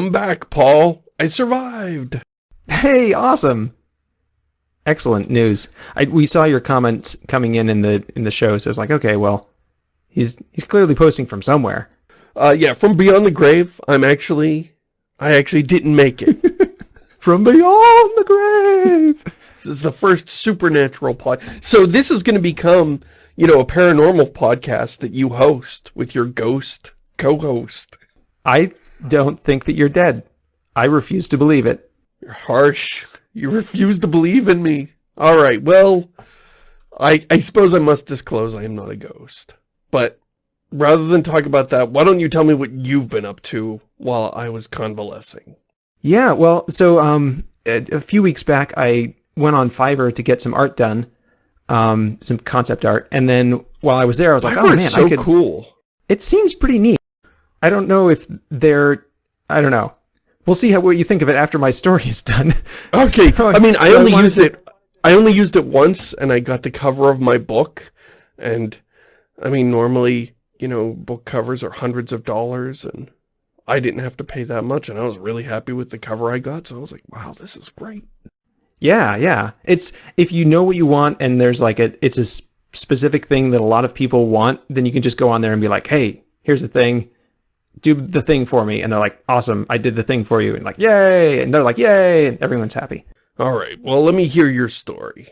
I'm back, Paul. I survived. Hey, awesome. Excellent news. I, we saw your comments coming in in the in the show, so it's like, okay, well, he's he's clearly posting from somewhere. Uh, yeah, from beyond the grave. I'm actually, I actually didn't make it. from beyond the grave. This is the first supernatural pod. So this is going to become, you know, a paranormal podcast that you host with your ghost co-host. I don't think that you're dead. I refuse to believe it. You're harsh. You refuse to believe in me. All right, well, I, I suppose I must disclose I am not a ghost. But rather than talk about that, why don't you tell me what you've been up to while I was convalescing? Yeah, well, so um, a, a few weeks back, I went on Fiverr to get some art done, um, some concept art, and then while I was there, I was like, Fiverr oh man, so I could. cool. It seems pretty neat. I don't know if they're, I don't know. We'll see how what you think of it after my story is done. Okay, So I mean, I only wanted used to- it, I only used it once, and I got the cover of my book, and, I mean, normally, you know, book covers are hundreds of dollars, and I didn't have to pay that much, and I was really happy with the cover I got, so I was like, wow, this is great. Yeah, yeah. It's if you know what you want and there's like a it's a specific thing that a lot of people want, then you can just go on there and be like, "Hey, here's the thing. Do the thing for me." And they're like, "Awesome, I did the thing for you." And like, "Yay!" And they're like, "Yay!" And everyone's happy. All right, well, let me hear your story.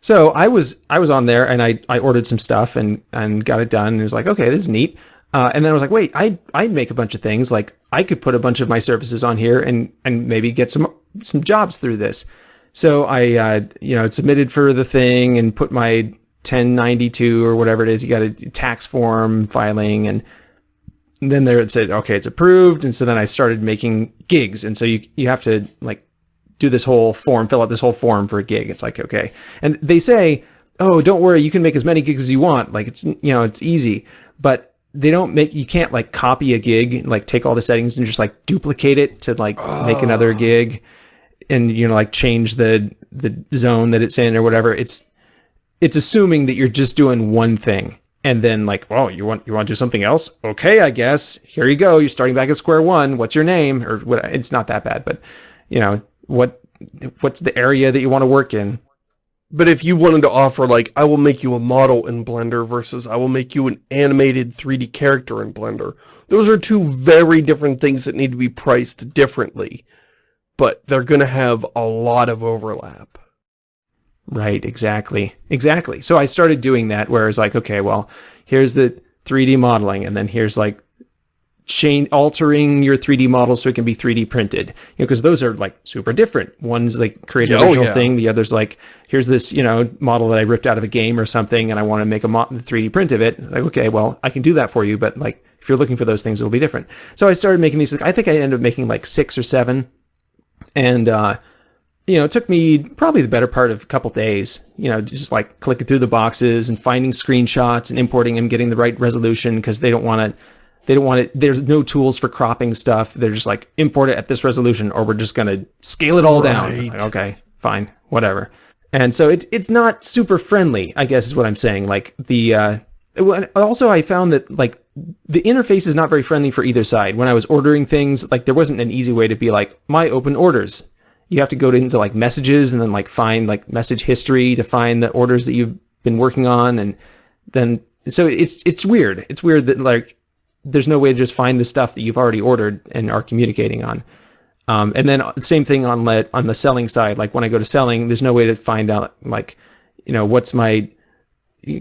So I was I was on there and I I ordered some stuff and and got it done and it was like, "Okay, this is neat." Uh, and then I was like, "Wait, I I make a bunch of things. Like I could put a bunch of my services on here and and maybe get some some jobs through this." So I, uh, you know, submitted for the thing and put my 1092 or whatever it is. You got a tax form filing, and then there it said, okay, it's approved. And so then I started making gigs, and so you you have to like do this whole form, fill out this whole form for a gig. It's like okay, and they say, oh, don't worry, you can make as many gigs as you want. Like it's you know it's easy, but they don't make you can't like copy a gig, like take all the settings and just like duplicate it to like make another ah. gig and you know like change the the zone that it's in or whatever it's it's assuming that you're just doing one thing and then like oh you want you want to do something else? Okay i guess. Here you go. You're starting back at square one. What's your name? Or what it's not that bad but you know what what's the area that you want to work in? But if you wanted to offer, like, I will make you a model in Blender versus I will make you an animated 3D character in Blender, those are two very different things that need to be priced differently. But they're going to have a lot of overlap. Right, exactly. Exactly. So I started doing that where it's like, okay, well, here's the 3D modeling, and then here's like change altering your 3D model so it can be 3D printed. You know, because those are like super different. One's like create an Oh, original yeah. thing, the other's like, here's this, you know, model that I ripped out of a game or something, and I want to make a mo- 3D print of it. It's like, okay, well, I can do that for you, but like if you're looking for those things, it'll be different. So I started making these. I think I ended up making like six or seven, and uh, you know, it took me probably the better part of a couple days, you know, just like clicking through the boxes and finding screenshots and importing them, getting the right resolution because they don't want to, they don't want it. There's no tools for cropping stuff. They're just like import it at this resolution or we're just going to scale it all down. Like, okay, fine, whatever. And so it's, it's not super friendly, I guess is what I'm saying. Like the, uh, also I found that like the interface is not very friendly for either side. When I was ordering things, like there wasn't an easy way to be like my open orders you have to go into like messages and then like find like message history to find the orders that you've been working on and then so it's it's weird. It's weird that like there's no way to just find the stuff that you've already ordered and are communicating on. Um, and then same thing on let on the selling side. Like when i go to selling there's no way to find out like you know what's my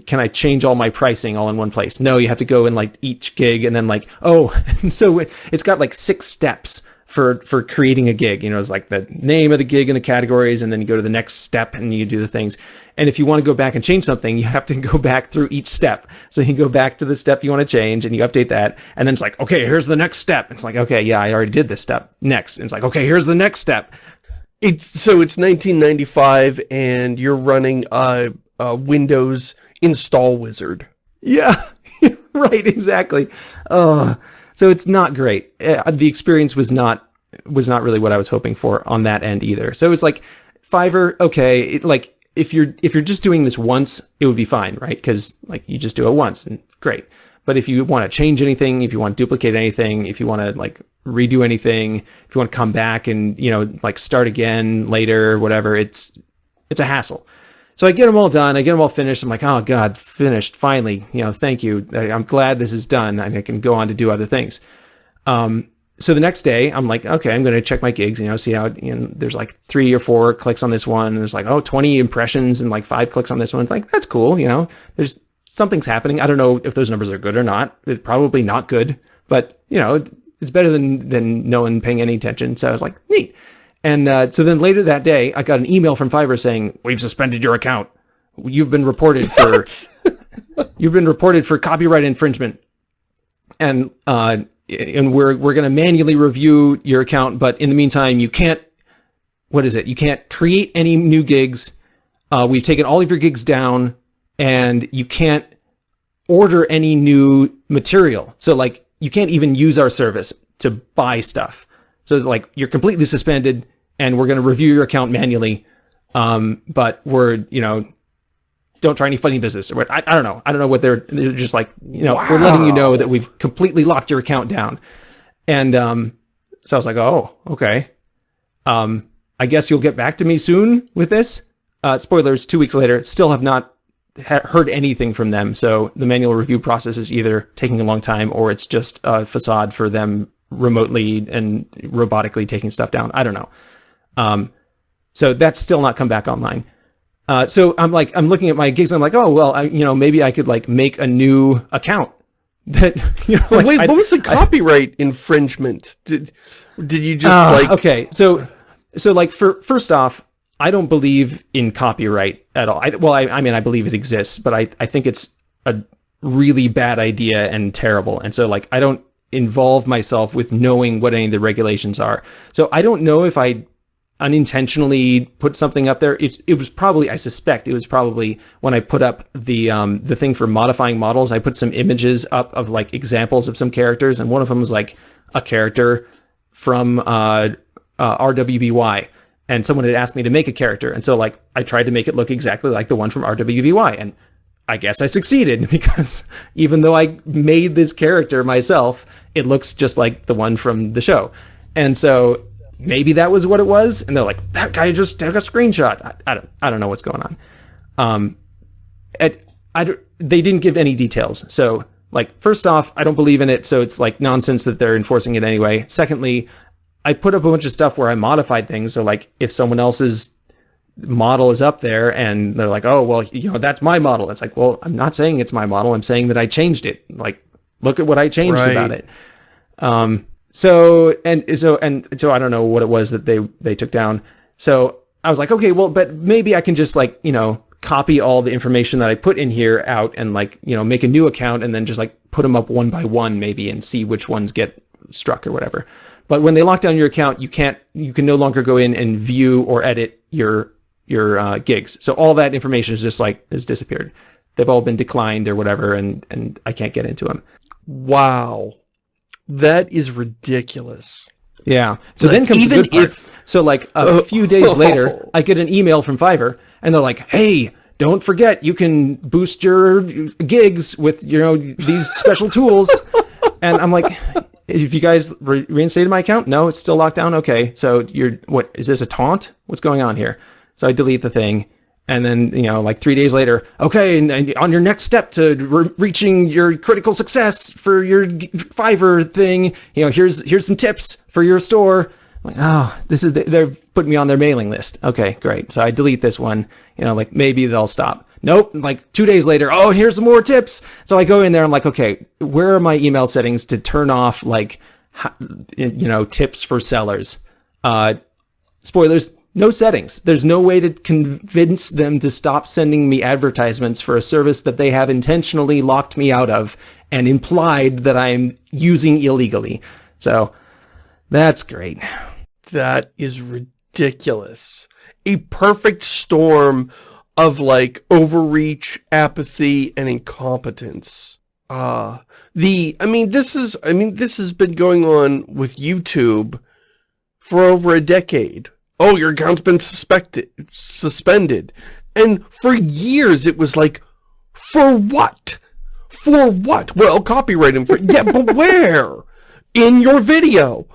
can I change all my pricing all in one place? No, you have to go in like each gig and then like, oh, so it, it's got like six steps for for creating a gig. You know, it's like the name of the gig and the categories, and then you go to the next step and you do the things. And if you want to go back and change something, you have to go back through each step. So you go back to the step you want to change and you update that. And then it's like, okay, here's the next step. It's like, okay, yeah, I already did this step. Next. And it's like, okay, here's the next step. It's so it's 1995 and you're running a, a Windows install wizard. Yeah, right, exactly. Uh, so it's not great. Uh, the experience was not was not really what I was hoping for on that end either. So it was like Fiverr, okay, it, like if you're if you're just doing this once, it would be fine, right? Because like you just do it once and great. But if you want to change anything, if you want to duplicate anything, if you want to like redo anything, if you want to come back and you know like start again later, whatever, it's it's a hassle. So I get them all done. I get them all finished. I'm like, oh god, finished finally. You know, thank you. I'm glad this is done, and I can go on to do other things. Um, so the next day I'm like, okay, I'm going to check my gigs, you know, see how, you know, there's like three or four clicks on this one. And there's like, oh, 20 impressions and like five clicks on this one. Like, that's cool. You know, there's something's happening. I don't know if those numbers are good or not. It's probably not good, but you know, it's better than, than no one paying any attention. So I was like, neat. And uh, so then later that day, I got an email from Fiverr saying, we've suspended your account. You've been reported for, you've been reported for copyright infringement. And, uh, and we're we're going to manually review your account, but in the meantime, you can't. What is it? You can't create any new gigs. Uh, we've taken all of your gigs down, and you can't order any new material. So like you can't even use our service to buy stuff. So like you're completely suspended, and we're going to review your account manually. Um, but we're you know don't try any funny business or what. I, I don't know. I don't know what they're, they're just like, you know, wow. we're letting you know that we've completely locked your account down. And um, so I was like, oh, okay. Um, I guess you'll get back to me soon with this. Uh, spoilers, two weeks later, still have not ha heard anything from them. So the manual review process is either taking a long time or it's just a facade for them remotely and robotically taking stuff down. I don't know. Um, so that's still not come back online. Uh, so I'm like, I'm looking at my gigs. And I'm like, oh well, I, you know, maybe I could like make a new account. That you know, like, wait, I, what was the copyright I, infringement? Did did you just uh, like? Okay, so so like for first off, I don't believe in copyright at all. I, well, I, I mean, I believe it exists, but I I think it's a really bad idea and terrible. And so like, I don't involve myself with knowing what any of the regulations are. So I don't know if I unintentionally put something up there. It, it was probably, I suspect it was probably when I put up the um, the thing for modifying models, I put some images up of like examples of some characters. And one of them was like a character from uh, uh, RWBY. And someone had asked me to make a character. And so like I tried to make it look exactly like the one from RWBY. And I guess I succeeded because even though I made this character myself, it looks just like the one from the show. And so maybe that was what it was. And they're like, that guy just took a screenshot. I, I don't, I don't know what's going on. Um, at, I, they didn't give any details. So like, first off, I don't believe in it. So it's like nonsense that they're enforcing it anyway. Secondly, I put up a bunch of stuff where I modified things. So like if someone else's model is up there and they're like, oh, well, you know, that's my model. It's like, well, I'm not saying it's my model. I'm saying that I changed it. Like, look at what I changed right. about it. Um, so and so and so I don't know what it was that they they took down. So I was like, okay, well, but maybe I can just like you know copy all the information that I put in here out and like you know make a new account and then just like put them up one by one maybe and see which ones get struck or whatever. But when they lock down your account, you can't you can no longer go in and view or edit your your uh, gigs. So all that information is just like has disappeared. They've all been declined or whatever, and and I can't get into them. Wow. That is ridiculous. Yeah. So like, then comes even the if so like a uh, few days later, I get an email from Fiverr and they're like, "Hey, don't forget you can boost your gigs with you know these special tools." and I'm like, "If you guys re reinstated my account? No, it's still locked down. Okay. So you're what is this a taunt? What's going on here?" So I delete the thing and then you know like three days later okay and, and on your next step to re reaching your critical success for your fiverr thing you know here's here's some tips for your store. Like oh this is the, they're putting me on their mailing list. Okay great. So i delete this one you know like maybe they'll stop. Nope. Like two days later oh here's some more tips. So i go in there i'm like okay where are my email settings to turn off like you know tips for sellers? Uh spoilers no settings. There's no way to convince them to stop sending me advertisements for a service that they have intentionally locked me out of and implied that I'm using illegally. So that's great. That is ridiculous. A perfect storm of like overreach, apathy, and incompetence. Uh, the, I mean, this is, I mean, this has been going on with YouTube for over a decade oh, your account's been suspected, suspended. And for years it was like, for what? For what? Well, copyright infringement. yeah, but where? In your video.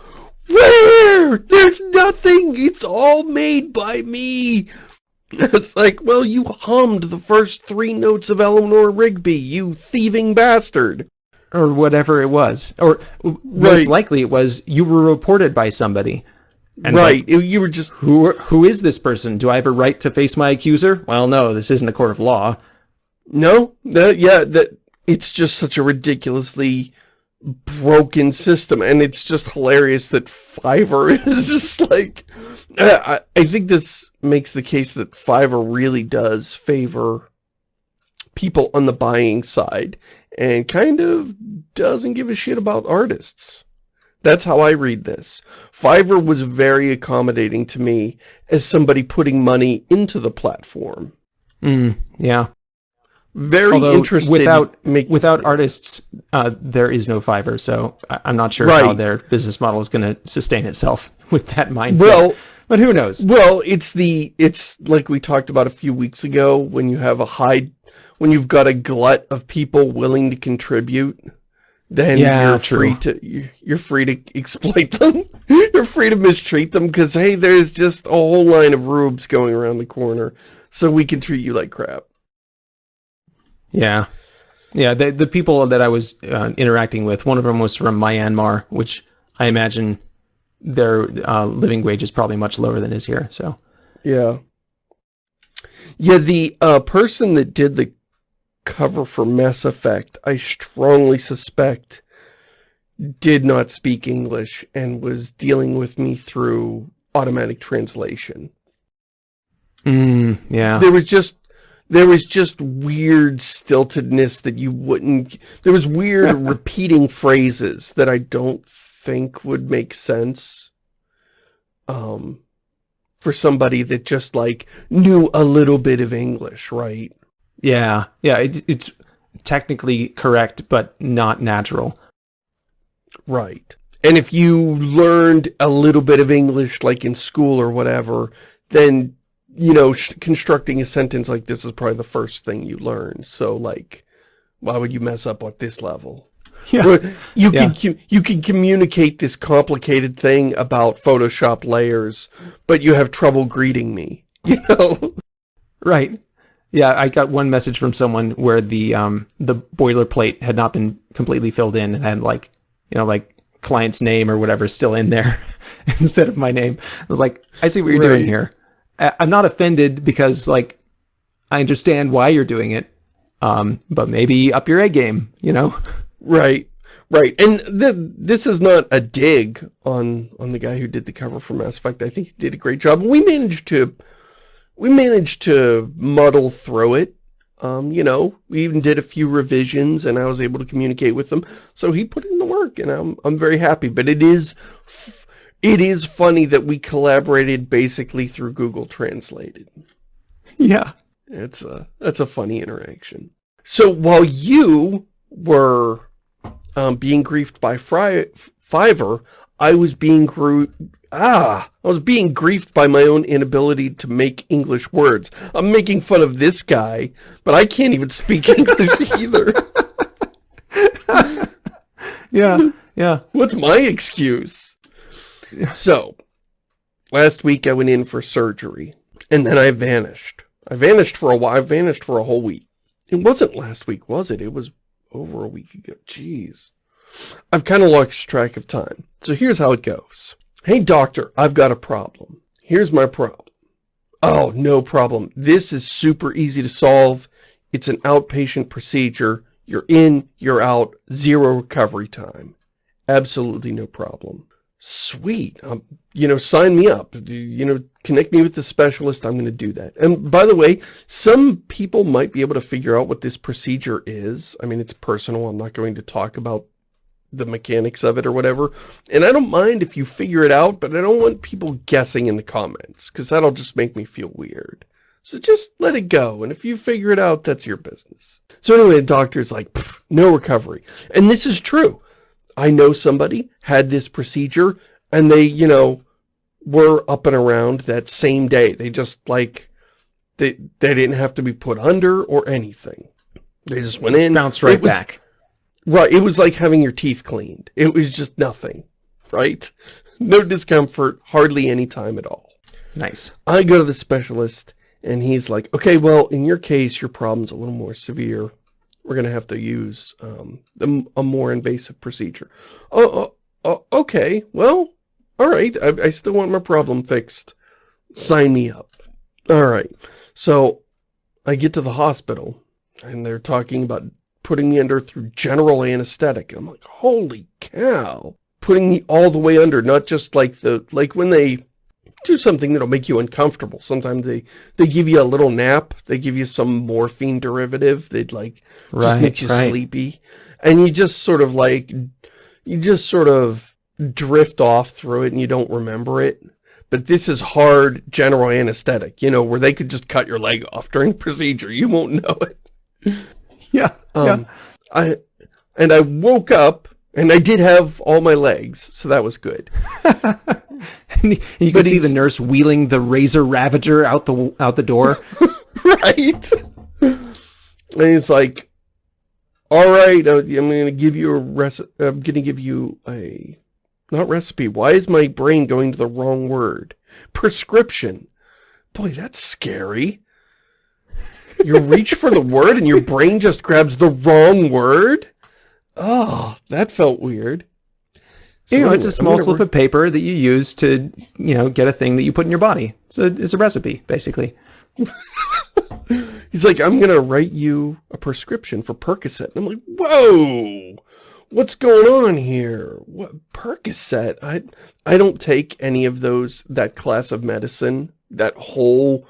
Where? There's nothing. It's all made by me. It's like, well, you hummed the first three notes of Eleanor Rigby, you thieving bastard. Or whatever it was. Or right. most likely it was you were reported by somebody. And right, like, you were just... Who, who is this person? Do I have a right to face my accuser? Well, no, this isn't a court of law. No, that, yeah, that it's just such a ridiculously broken system and it's just hilarious that Fiverr is just like I, I think this makes the case that Fiverr really does favor people on the buying side and kind of doesn't give a shit about artists. That's how I read this. Fiverr was very accommodating to me as somebody putting money into the platform. Mm, yeah very Although interested without make, without artists uh, there is no fiverr so i'm not sure right. how their business model is going to sustain itself with that mindset well but who knows well it's the it's like we talked about a few weeks ago when you have a high when you've got a glut of people willing to contribute then yeah, you're true. free to you're free to exploit them you're free to mistreat them because hey there's just a whole line of rubes going around the corner so we can treat you like crap yeah. Yeah, the, the people that I was uh, interacting with, one of them was from Myanmar, which I imagine their uh, living wage is probably much lower than is here, so. Yeah. Yeah, the uh, person that did the cover for Mass Effect, I strongly suspect did not speak English and was dealing with me through automatic translation. Mm, yeah. There was just there was just weird stiltedness that you wouldn't there was weird repeating phrases that I don't think would make sense um for somebody that just like knew a little bit of English, right? Yeah. Yeah, it's it's technically correct but not natural. Right. And if you learned a little bit of English like in school or whatever, then you know, constructing a sentence like this is probably the first thing you learn. So, like, why would you mess up at this level? Yeah. You yeah. can you can communicate this complicated thing about Photoshop layers, but you have trouble greeting me. You know? Right. Yeah, I got one message from someone where the um the boilerplate had not been completely filled in and had like you know like client's name or whatever is still in there instead of my name. I was like, I see what you're right. doing here. I'm not offended because like I understand why you're doing it, um, but maybe up your A game, you know? Right, right. And th this is not a dig on on the guy who did the cover for Mass Effect. I think he did a great job. We managed to we managed to muddle through it. Um, you know, we even did a few revisions and I was able to communicate with them. So he put in the work and I'm I'm very happy. But it is it is funny that we collaborated basically through Google Translated. Yeah. It's a, that's a funny interaction. So while you were um, being griefed by Fri Fiverr, I was being gru ah, I was being griefed by my own inability to make English words. I'm making fun of this guy, but I can't even speak English either. yeah, yeah. What's my excuse? So, last week I went in for surgery, and then I vanished. I vanished for a while. I vanished for a whole week. It wasn't last week, was it? It was over a week ago. Jeez. I've kind of lost track of time. So here's how it goes. Hey, doctor, I've got a problem. Here's my problem. Oh, no problem. This is super easy to solve. It's an outpatient procedure. You're in, you're out, zero recovery time. Absolutely no problem sweet, um, you know, sign me up, you know, connect me with the specialist, I'm going to do that. And by the way, some people might be able to figure out what this procedure is. I mean, it's personal, I'm not going to talk about the mechanics of it or whatever. And I don't mind if you figure it out, but I don't want people guessing in the comments, because that'll just make me feel weird. So just let it go, and if you figure it out, that's your business. So anyway, the doctor's like, no recovery. And this is true. I know somebody had this procedure and they, you know, were up and around that same day. They just like, they, they didn't have to be put under or anything. They just went in. Bounced right was, back. Right. It was like having your teeth cleaned. It was just nothing. Right? No discomfort, hardly any time at all. Nice. I go to the specialist and he's like, okay, well, in your case, your problem's a little more severe. We're going to have to use um, a, a, more invasive procedure. Oh, oh, oh okay. Well, all right. I, I still want my problem fixed. Sign me up. All right. So I get to the hospital and they're talking about putting me under through general anesthetic. I'm like, holy cow. Putting me all the way under, not just like the, like when they do something that'll make you uncomfortable. Sometimes they, they give you a little nap. They give you some morphine derivative. They'd like, right, just make you right. sleepy. And you just sort of like, you just sort of drift off through it and you don't remember it. But this is hard general anesthetic, you know, where they could just cut your leg off during procedure. You won't know it. Yeah. Um, yeah. I, and I woke up and I did have all my legs, so that was good. and you can see the nurse wheeling the razor ravager out the out the door. right. And he's like, "All right, uh, I'm going to give you a recipe. I'm going to give you a not recipe. Why is my brain going to the wrong word? Prescription. Boy, that's scary. You reach for the word and your brain just grabs the wrong word? Oh, that felt weird. So you know, it's a small slip of paper that you use to, you know, get a thing that you put in your body. It's a, it's a recipe, basically. He's like, I'm going to write you a prescription for Percocet. And I'm like, whoa, what's going on here? What Percocet? I, I don't take any of those, that class of medicine, that whole,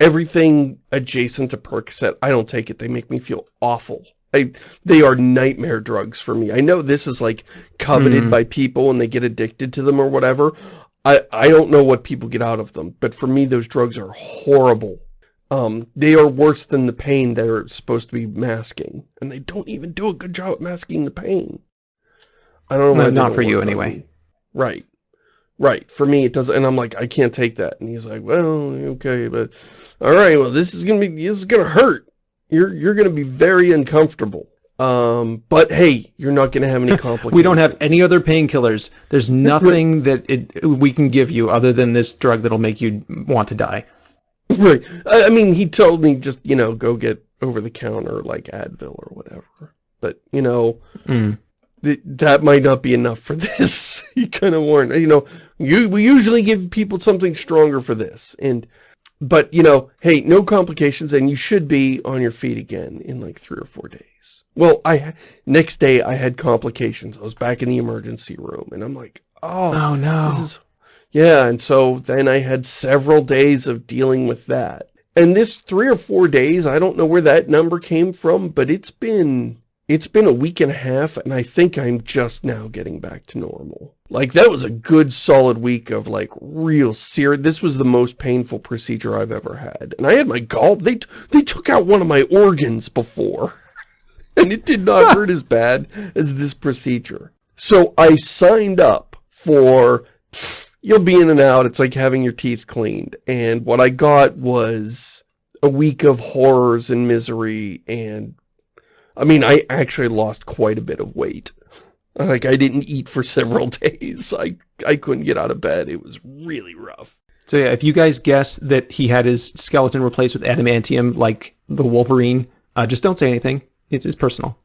everything adjacent to Percocet. I don't take it. They make me feel awful. I, they are nightmare drugs for me. I know this is like coveted mm. by people and they get addicted to them or whatever. I, I don't know what people get out of them, but for me, those drugs are horrible. Um, they are worse than the pain they're supposed to be masking. And they don't even do a good job at masking the pain. I don't know. No, not for you anyway. Right. Right. For me, it doesn't. And I'm like, I can't take that. And he's like, well, okay, but all right, well, this is going to be, this is going to hurt you're you're going to be very uncomfortable. Um, but hey, you're not going to have any complications. we don't have any other painkillers. There's nothing that it we can give you other than this drug that'll make you want to die. Right. I, I mean, he told me just, you know, go get over the counter like Advil or whatever. But, you know, mm. Th that might not be enough for this. he kind of warned, you know, you, we usually give people something stronger for this. And but, you know, hey, no complications, and you should be on your feet again in like three or four days. Well, I next day I had complications. I was back in the emergency room, and I'm like, oh, oh no. Is, yeah, and so then I had several days of dealing with that. And this three or four days, I don't know where that number came from, but it's been it's been a week and a half, and I think I'm just now getting back to normal. Like, that was a good solid week of, like, real serious... This was the most painful procedure I've ever had. And I had my gall... They, they took out one of my organs before. and it did not hurt as bad as this procedure. So I signed up for... You'll be in and out. It's like having your teeth cleaned. And what I got was a week of horrors and misery and I mean, I actually lost quite a bit of weight. Like, I didn't eat for several days. I, I couldn't get out of bed. It was really rough. So yeah, if you guys guess that he had his skeleton replaced with adamantium like the Wolverine, uh, just don't say anything. It's, it's personal.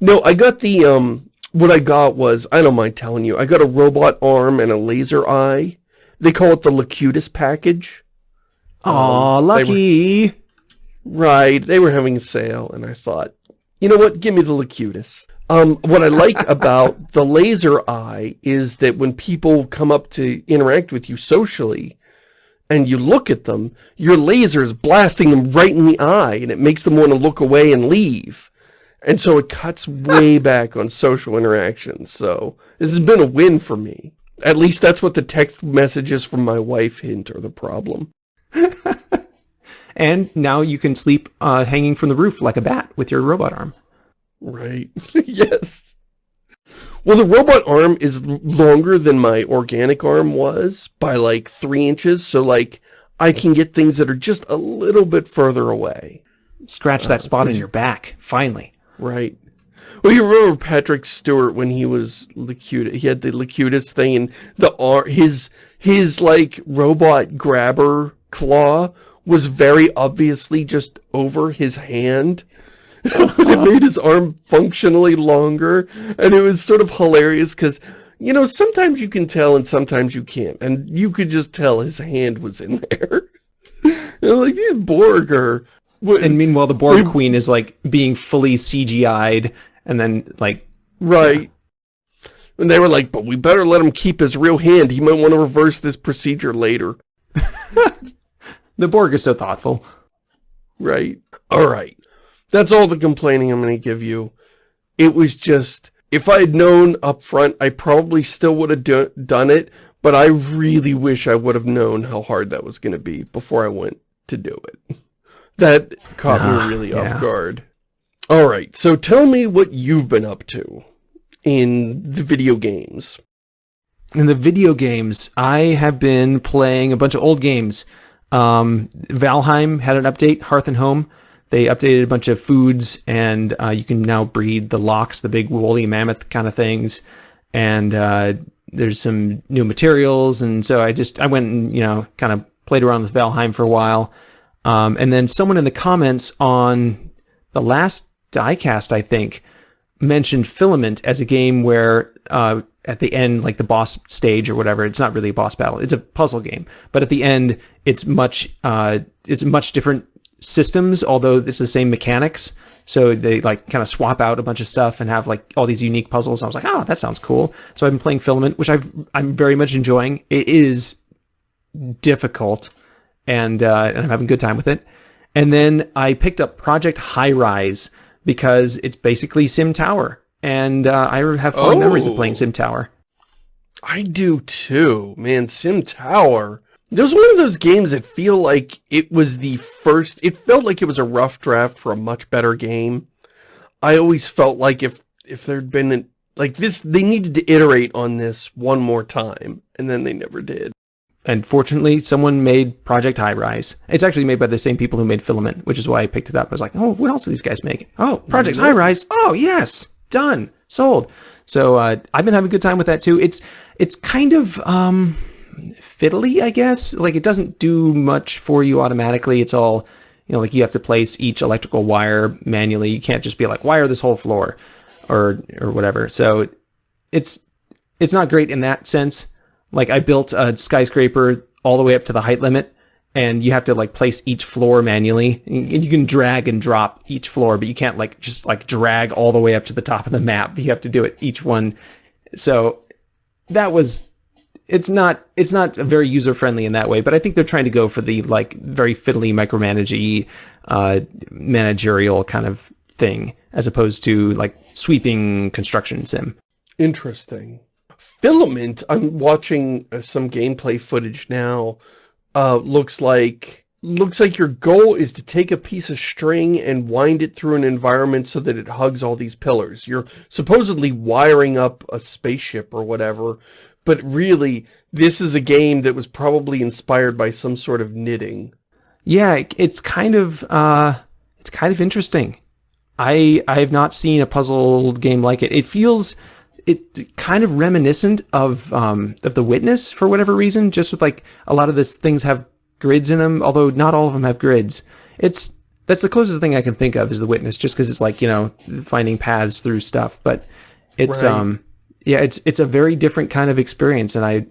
No, I got the, um, what I got was, I don't mind telling you, I got a robot arm and a laser eye. They call it the Locutus package. Aw, um, lucky! They were, right, they were having a sale, and I thought, you know what? Give me the Locutus. Um, what I like about the laser eye is that when people come up to interact with you socially, and you look at them, your laser is blasting them right in the eye, and it makes them want to look away and leave. And so it cuts way back on social interactions. So this has been a win for me. At least that's what the text messages from my wife hint are the problem. And now you can sleep uh, hanging from the roof like a bat with your robot arm. Right. yes. Well, the robot arm is longer than my organic arm was by like three inches. So like I can get things that are just a little bit further away. Scratch that spot in your back, finally. Right. Well, you remember Patrick Stewart when he was Locutus, he had the Locutus thing and the ar his, his like robot grabber claw was very obviously just over his hand. it made his arm functionally longer and it was sort of hilarious because you know sometimes you can tell and sometimes you can't and you could just tell his hand was in there and like these Borg are and meanwhile the Borg queen is like being fully CGI'd and then like right yeah. and they were like but we better let him keep his real hand he might want to reverse this procedure later the Borg is so thoughtful right all right that's all the complaining I'm going to give you. It was just, if I had known up front, I probably still would have do done it, but I really wish I would have known how hard that was going to be before I went to do it. That caught uh, me really yeah. off guard. All right, so tell me what you've been up to in the video games. In the video games, I have been playing a bunch of old games. Um, Valheim had an update, Hearth and Home. They updated a bunch of foods, and uh, you can now breed the Lox, the big woolly mammoth kind of things. And uh, there's some new materials, and so I just I went and you know kind of played around with Valheim for a while. Um, and then someone in the comments on the last diecast, I think, mentioned Filament as a game where uh, at the end, like the boss stage or whatever, it's not really a boss battle. It's a puzzle game, but at the end, it's much uh, it's much different systems, although it's the same mechanics. So they like kind of swap out a bunch of stuff and have like all these unique puzzles. I was like, oh, that sounds cool. So I've been playing Filament, which I've, I'm very much enjoying. It is difficult and, uh, and I'm having a good time with it. And then I picked up Project High Rise because it's basically Sim Tower. And uh, I have fond oh, memories of playing Sim Tower. I do too, man. Sim Tower it was one of those games that feel like it was the first, it felt like it was a rough draft for a much better game. I always felt like if, if there'd been, an, like this, they needed to iterate on this one more time, and then they never did. And fortunately, someone made Project High Rise. It's actually made by the same people who made Filament, which is why I picked it up. I was like, oh, what else are these guys making? Oh, Project High Rise. Oh, yes, done, sold. So uh, I've been having a good time with that too. It's it's kind of um, fiddly, I guess. Like it doesn't do much for you automatically. It's all, you know, like you have to place each electrical wire manually. You can't just be like, wire this whole floor or, or whatever. So it's, it's not great in that sense. Like I built a skyscraper all the way up to the height limit and you have to like place each floor manually and you can drag and drop each floor but you can't like just like drag all the way up to the top of the map you have to do it each one so that was it's not it's not very user friendly in that way, but I think they're trying to go for the like very fiddly micromanagey uh, managerial kind of thing as opposed to like sweeping construction sim. Interesting. Filament. I'm watching uh, some gameplay footage now. Uh, looks like looks like your goal is to take a piece of string and wind it through an environment so that it hugs all these pillars. You're supposedly wiring up a spaceship or whatever but really, this is a game that was probably inspired by some sort of knitting. Yeah, it's kind of uh, it's kind of interesting. I I have not seen a puzzle game like it. It feels it kind of reminiscent of um, of The Witness for whatever reason. Just with like a lot of these things have grids in them, although not all of them have grids. It's that's the closest thing I can think of is The Witness, just because it's like you know finding paths through stuff. But it's right. um yeah, it's it's a very different kind of experience, and I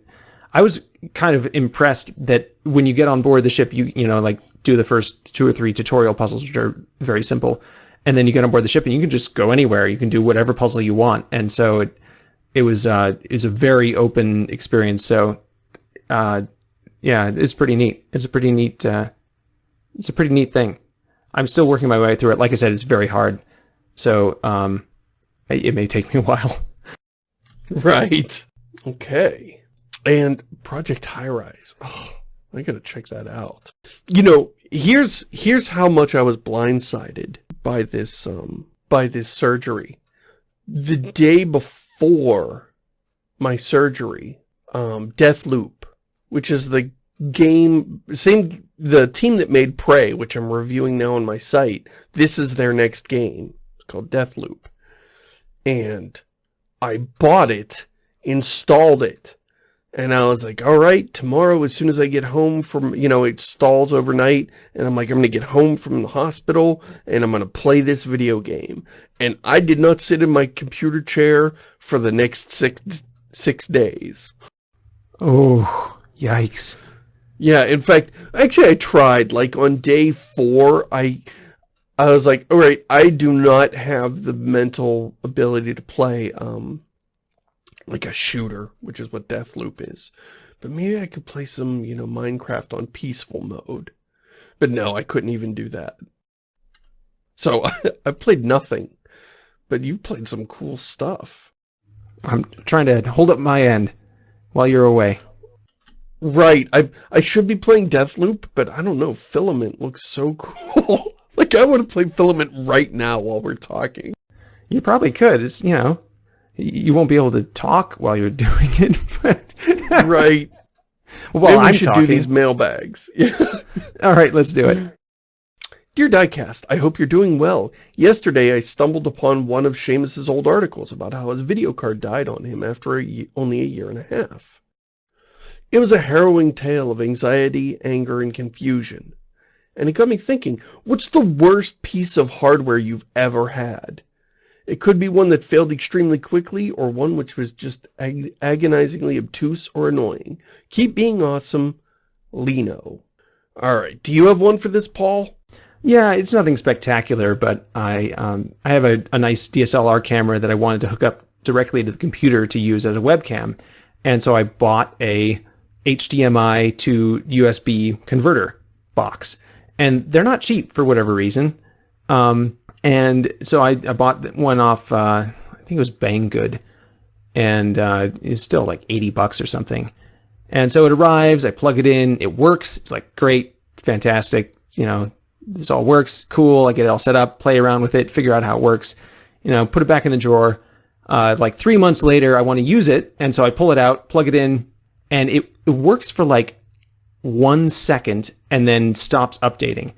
I was kind of impressed that when you get on board the ship, you you know like do the first two or three tutorial puzzles, which are very simple, and then you get on board the ship and you can just go anywhere. You can do whatever puzzle you want, and so it it was uh, it was a very open experience. So uh, yeah, it's pretty neat. It's a pretty neat uh, it's a pretty neat thing. I'm still working my way through it. Like I said, it's very hard, so um, it, it may take me a while. Right. Okay. And Project High Rise. Oh, I gotta check that out. You know, here's here's how much I was blindsided by this um by this surgery. The day before my surgery, um, Deathloop, which is the game, same, the team that made Prey, which I'm reviewing now on my site, this is their next game. It's called Deathloop. And I bought it, installed it, and I was like, all right, tomorrow, as soon as I get home from, you know, it stalls overnight, and I'm like, I'm going to get home from the hospital, and I'm going to play this video game. And I did not sit in my computer chair for the next six, six days. Oh, yikes. Yeah, in fact, actually I tried, like on day four, I, I was like, all right, I do not have the mental ability to play, um, like a shooter, which is what Deathloop is. But maybe I could play some, you know, Minecraft on peaceful mode. But no, I couldn't even do that. So I played nothing. But you've played some cool stuff. I'm trying to hold up my end while you're away. Right. I I should be playing Deathloop, but I don't know. Filament looks so cool. like I want to play Filament right now while we're talking. You probably could. It's, you know, you won't be able to talk while you're doing it. But right. well, Maybe I'm should talking. do these mailbags. Yeah. All right, let's do it. Dear Diecast, I hope you're doing well. Yesterday I stumbled upon one of Shamus's old articles about how his video card died on him after a only a year and a half. It was a harrowing tale of anxiety, anger, and confusion. And it got me thinking, what's the worst piece of hardware you've ever had? It could be one that failed extremely quickly, or one which was just ag agonizingly obtuse or annoying. Keep being awesome, Lino. Alright, do you have one for this, Paul? Yeah, it's nothing spectacular, but I um, I have a, a nice DSLR camera that I wanted to hook up directly to the computer to use as a webcam. And so I bought a HDMI to USB converter box. And they're not cheap for whatever reason. Um, and so I, I bought one off, uh, I think it was Banggood. And uh, it's still like 80 bucks or something. And so it arrives, I plug it in, it works. It's like great, fantastic, you know, this all works, cool. I get it all set up, play around with it, figure out how it works, you know, put it back in the drawer. Uh, like three months later, I want to use it. And so I pull it out, plug it in, and it, it works for like one second and then stops updating.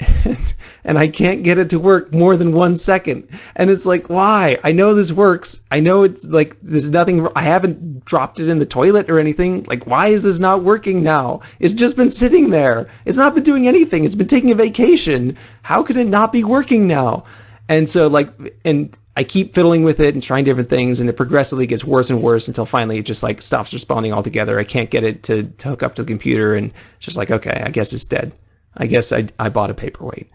And, and I can't get it to work more than one second. And it's like, why? I know this works. I know it's like, there's nothing, I haven't dropped it in the toilet or anything. Like, why is this not working now? It's just been sitting there. It's not been doing anything. It's been taking a vacation. How could it not be working now? And so like, and I keep fiddling with it and trying different things and it progressively gets worse and worse until finally it just like stops responding altogether. I can't get it to, to hook up to the computer and it's just like, okay, I guess it's dead. I guess I, I bought a paperweight.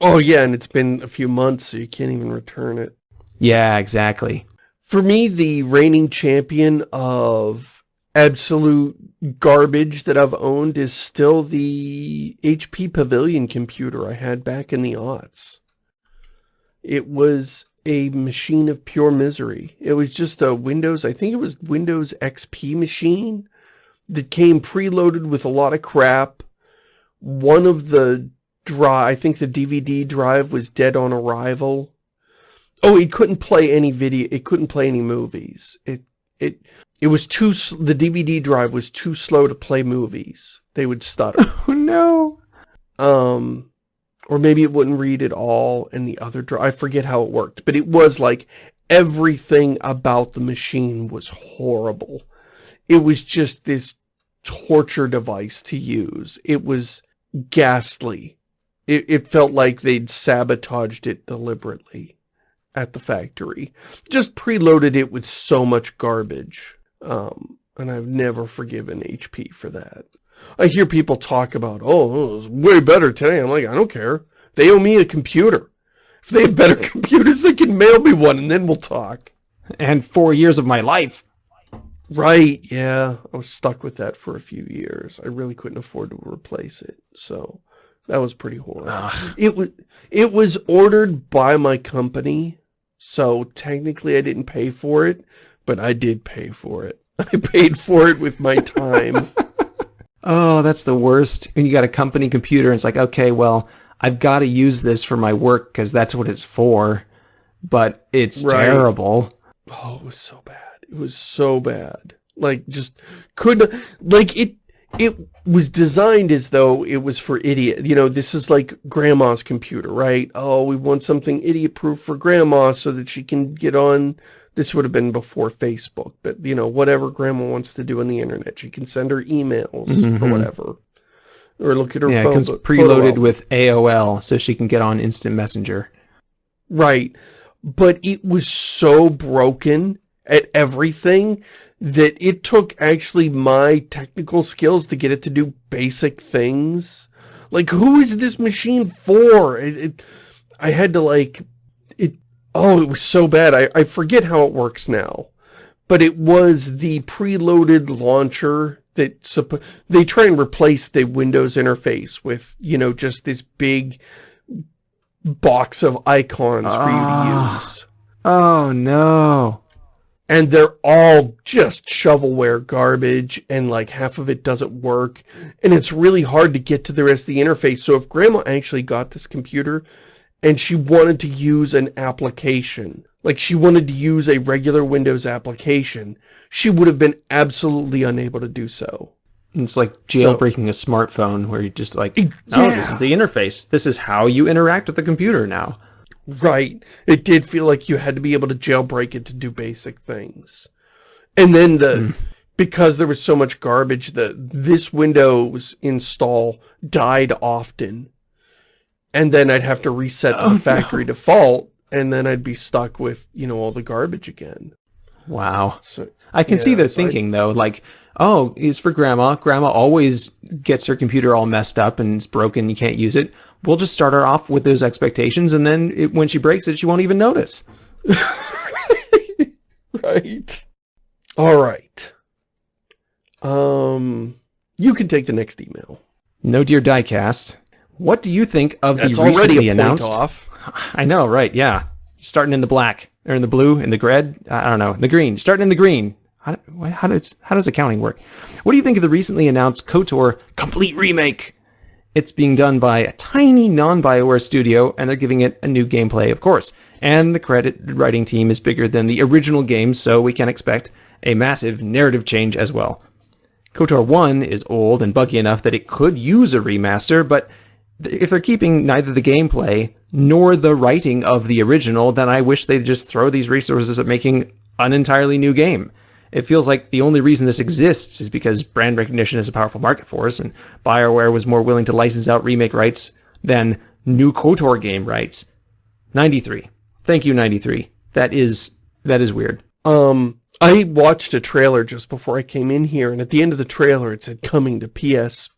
Oh yeah, and it's been a few months, so you can't even return it. Yeah, exactly. For me, the reigning champion of absolute garbage that I've owned is still the HP Pavilion computer I had back in the aughts. It was a machine of pure misery. It was just a Windows, I think it was Windows XP machine that came preloaded with a lot of crap. One of the drive, I think the DVD drive was dead on arrival. Oh, it couldn't play any video, it couldn't play any movies. It, it, it was too, the DVD drive was too slow to play movies. They would stutter. Oh no. Um, or maybe it wouldn't read at all and the other drive, I forget how it worked, but it was like everything about the machine was horrible. It was just this torture device to use. It was ghastly. It, it felt like they'd sabotaged it deliberately at the factory. Just preloaded it with so much garbage. Um, and I've never forgiven HP for that. I hear people talk about, oh, it was way better today. I'm like, I don't care. They owe me a computer. If they have better computers, they can mail me one and then we'll talk. And four years of my life. Right, yeah. I was stuck with that for a few years. I really couldn't afford to replace it. So that was pretty horrible. Ugh. It was it was ordered by my company. So technically I didn't pay for it, but I did pay for it. I paid for it with my time. Oh, that's the worst. And you got a company computer and it's like, okay, well, I've got to use this for my work because that's what it's for. But it's Right. terrible. Oh, it was so bad. It was so bad. Like, just couldn't, like, it, it was designed as though it was for idiot. You know, this is like grandma's computer, right? Oh, we want something idiot-proof for grandma so that she can get on. This would have been before Facebook, but, you know, whatever grandma wants to do on the internet. She can send her emails mm -hmm. or whatever. Or look at her yeah, phone. Yeah, it comes preloaded with AOL so she can get on Instant Messenger. Right. But it was so broken at everything that it took actually my technical skills to get it to do basic things. Like, who is this machine for? It, it, I had to, like, it, oh, it was so bad. I, I forget how it works now. But it was the preloaded launcher that, they try and replace the Windows interface with, you know, just this big box of icons for you to ah. use. Oh, no and they're all just shovelware garbage and like half of it doesn't work. And it's really hard to get to the rest of the interface. So if grandma actually got this computer and she wanted to use an application like she wanted to use a regular windows application she would have been absolutely unable to do so. It's like jailbreaking so, a smartphone where you just like oh this is the interface. This is how you interact with the computer now Right. It did feel like you had to be able to jailbreak it to do basic things. And then the... Mm. Because there was so much garbage, that this Windows install died often. And then I'd have to reset to oh, the factory no. default, and then I'd be stuck with, you know, all the garbage again. Wow. So, I can yeah, see their so thinking, I, though. Like, oh, it's for grandma. Grandma always gets her computer all messed up and it's broken. You can't use it we'll just start her off with those expectations, and then it, when she breaks it, she won't even notice. right. All right. Um, you can take the next email. No Dear Diecast. What do you think of That's the recently announced? Off. I know, right? Yeah, starting in the black or in the blue, in the red. I don't know, in the green. Starting in the green. How, how does how does accounting work? What do you think of the recently announced KOTOR complete remake? It's being done by a tiny non-BioWare studio, and they're giving it a new gameplay, of course. And the credit writing team is bigger than the original game, so we can expect a massive narrative change as well. KOTOR 1 is old and buggy enough that it could use a remaster, but if they're keeping neither the gameplay nor the writing of the original, then I wish they'd just throw these resources at making an entirely new game it feels like the only reason this exists is because brand recognition is a powerful market force, and BioWare was more willing to license out remake rights than new KOTOR game rights. 93. Thank you, 93. That is that is weird. Um, I watched a trailer just before I came in here, and at the end of the trailer it said coming to PS,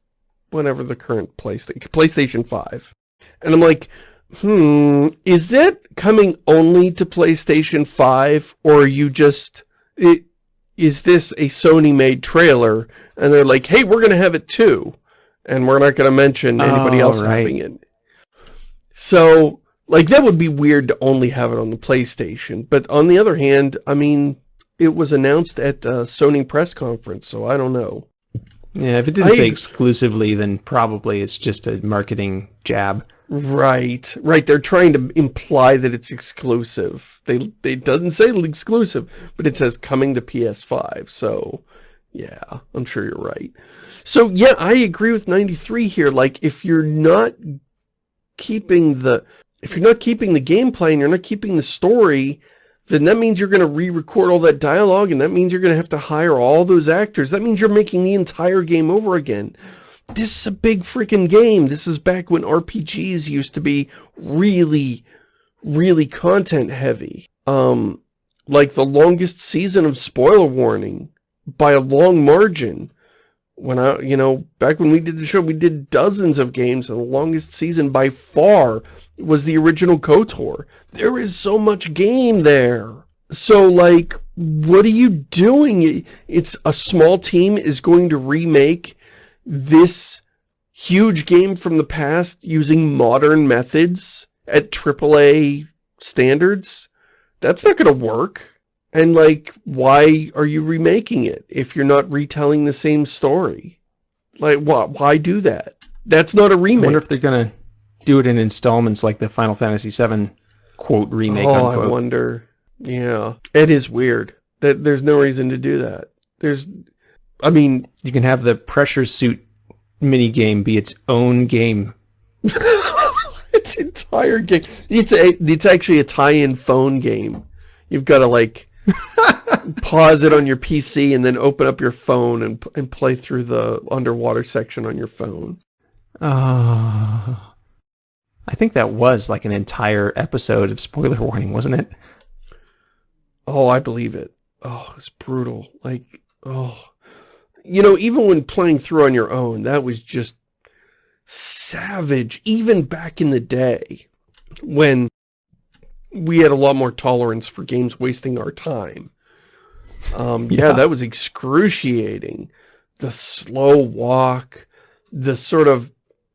whatever the current PlayStation, PlayStation 5. And I'm like, hmm, is that coming only to PlayStation 5, or are you just... It, is this a Sony-made trailer? And they're like, hey, we're going to have it too. And we're not going to mention anybody oh, else right. having it. So, like, that would be weird to only have it on the PlayStation. But on the other hand, I mean, it was announced at a Sony press conference, so I don't know. Yeah, if it didn't I, say exclusively, then probably it's just a marketing jab. Right, right. They're trying to imply that it's exclusive. They they doesn't say exclusive, but it says coming to PS5. So, yeah, I'm sure you're right. So, yeah, I agree with 93 here. Like, if you're not keeping the if you're not keeping the gameplay and you're not keeping the story, then that means you're going to re-record all that dialogue, and that means you're going to have to hire all those actors. That means you're making the entire game over again this is a big freaking game. This is back when RPGs used to be really, really content heavy. Um, like the longest season of spoiler warning by a long margin. When I, you know, back when we did the show, we did dozens of games, and the longest season by far was the original KOTOR. There is so much game there. So, like, what are you doing? It's a small team is going to remake this huge game from the past using modern methods at AAA standards, that's not going to work. And, like, why are you remaking it if you're not retelling the same story? Like, why, why do that? That's not a remake. I wonder if they're going to do it in installments like the Final Fantasy VII quote remake, oh, unquote. I wonder. Yeah. It is weird. that There's no reason to do that. There's I mean, You can have the pressure suit mini game be its own game. its entire game. It's a, it's actually a tie-in phone game. You've got to like pause it on your PC and then open up your phone and and play through the underwater section on your phone. Oh. I think that was like an entire episode of spoiler warning, wasn't it? Oh, I believe it. Oh, it's brutal. Like, oh. You know, even when playing through on your own, that was just savage. Even back in the day when we had a lot more tolerance for games wasting our time. Um, yeah, Yeah. that was excruciating. The slow walk, the sort of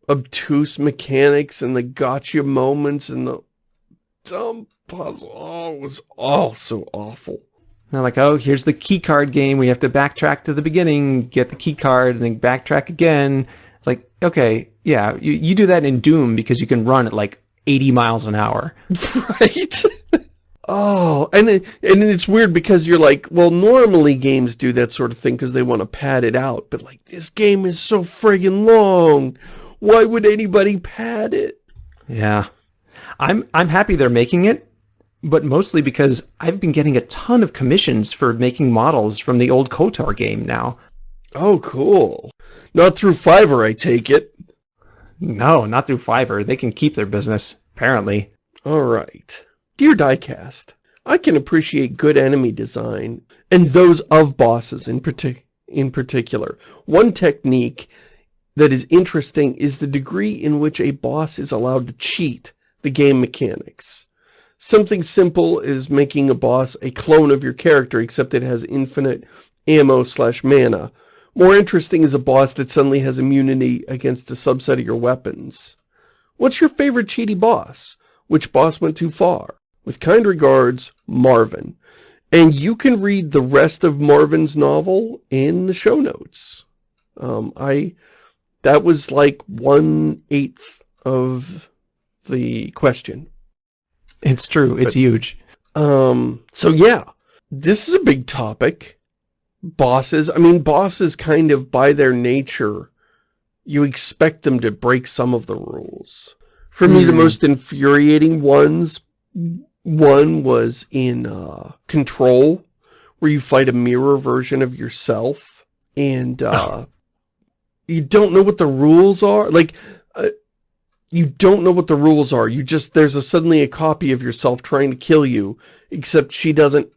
obtuse mechanics and the gotcha moments and the dumb puzzle. Oh, it was all so awful. They're like, oh, here's the key card game. We have to backtrack to the beginning, get the key card, and then backtrack again. It's like, okay, yeah, you, you do that in Doom because you can run at like 80 miles an hour. Right? oh, and it, and it's weird because you're like, well, normally games do that sort of thing because they want to pad it out. But like, this game is so friggin' long. Why would anybody pad it? Yeah. I'm I'm happy they're making it, but mostly because I've been getting a ton of commissions for making models from the old KOTOR game now. Oh, cool. Not through Fiverr, I take it. No, not through Fiverr. They can keep their business, apparently. All right. Dear Diecast, I can appreciate good enemy design, and those of bosses in, partic in particular. One technique that is interesting is the degree in which a boss is allowed to cheat the game mechanics. Something simple is making a boss a clone of your character, except it has infinite ammo slash mana. More interesting is a boss that suddenly has immunity against a subset of your weapons. What's your favorite cheaty boss? Which boss went too far? With kind regards, Marvin. And you can read the rest of Marvin's novel in the show notes. Um, I, that was like one-eighth of the question. It's true. It's huge. Um, so yeah, this is a big topic. Bosses, I mean, bosses kind of, by their nature, you expect them to break some of the rules. For me, the Hmm. most infuriating ones, one was in uh, Control, where you fight a mirror version of yourself, and uh, you don't know what the rules are. Like, uh, you don't know what the rules are. You just, there's a suddenly a copy of yourself trying to kill you, except she doesn't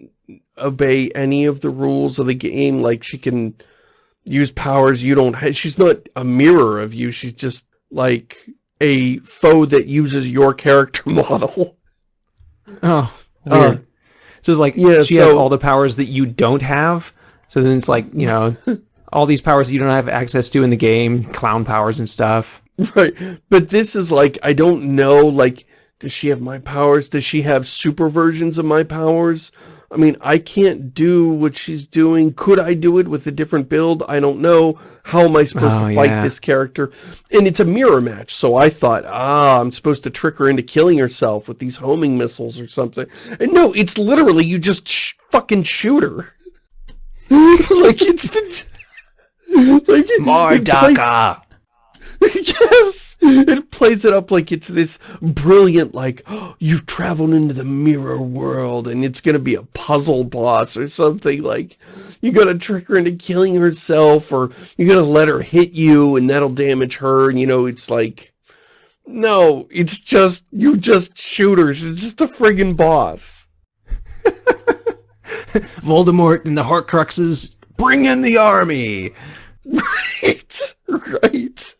obey any of the rules of the game. Like, she can use powers you don't have. She's not a mirror of you. She's just, like, a foe that uses your character model. Oh, Uh, so it's like yeah, she has all the powers that you don't have. So then it's like, you know, all these powers that you don't have access to in the game, clown powers and stuff. Right, but this is like, I don't know, like, does she have my powers? Does she have super versions of my powers? I mean, I can't do what she's doing. Could I do it with a different build? I don't know. How am I supposed Oh, to fight yeah. this character? And it's a mirror match, so I thought, ah, I'm supposed to trick her into killing herself with these homing missiles or something. And no, it's literally, you just sh fucking shoot her. like, it's the... like, it- it plays- yes! It plays it up like it's this brilliant, like, oh, you've traveled into the mirror world and it's gonna be a puzzle boss or something, like, you gotta trick her into killing herself or you gotta let her hit you and that'll damage her, and you know, it's like, no, it's just, you just shooters, it's just a friggin' boss. Voldemort and the Horcruxes, bring in the army. Right, right.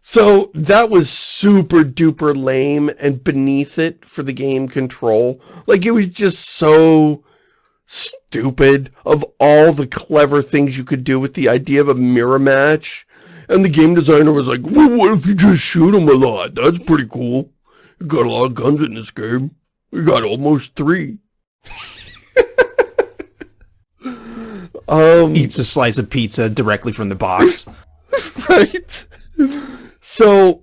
So that was super duper lame and beneath it for the game control. Like it was just so stupid of all the clever things you could do with the idea of a mirror match. And the game designer was like, well, what if you just shoot him a lot? That's pretty cool. You got a lot of guns in this game. We got almost three. um, Eats a slice of pizza directly from the box. right? So,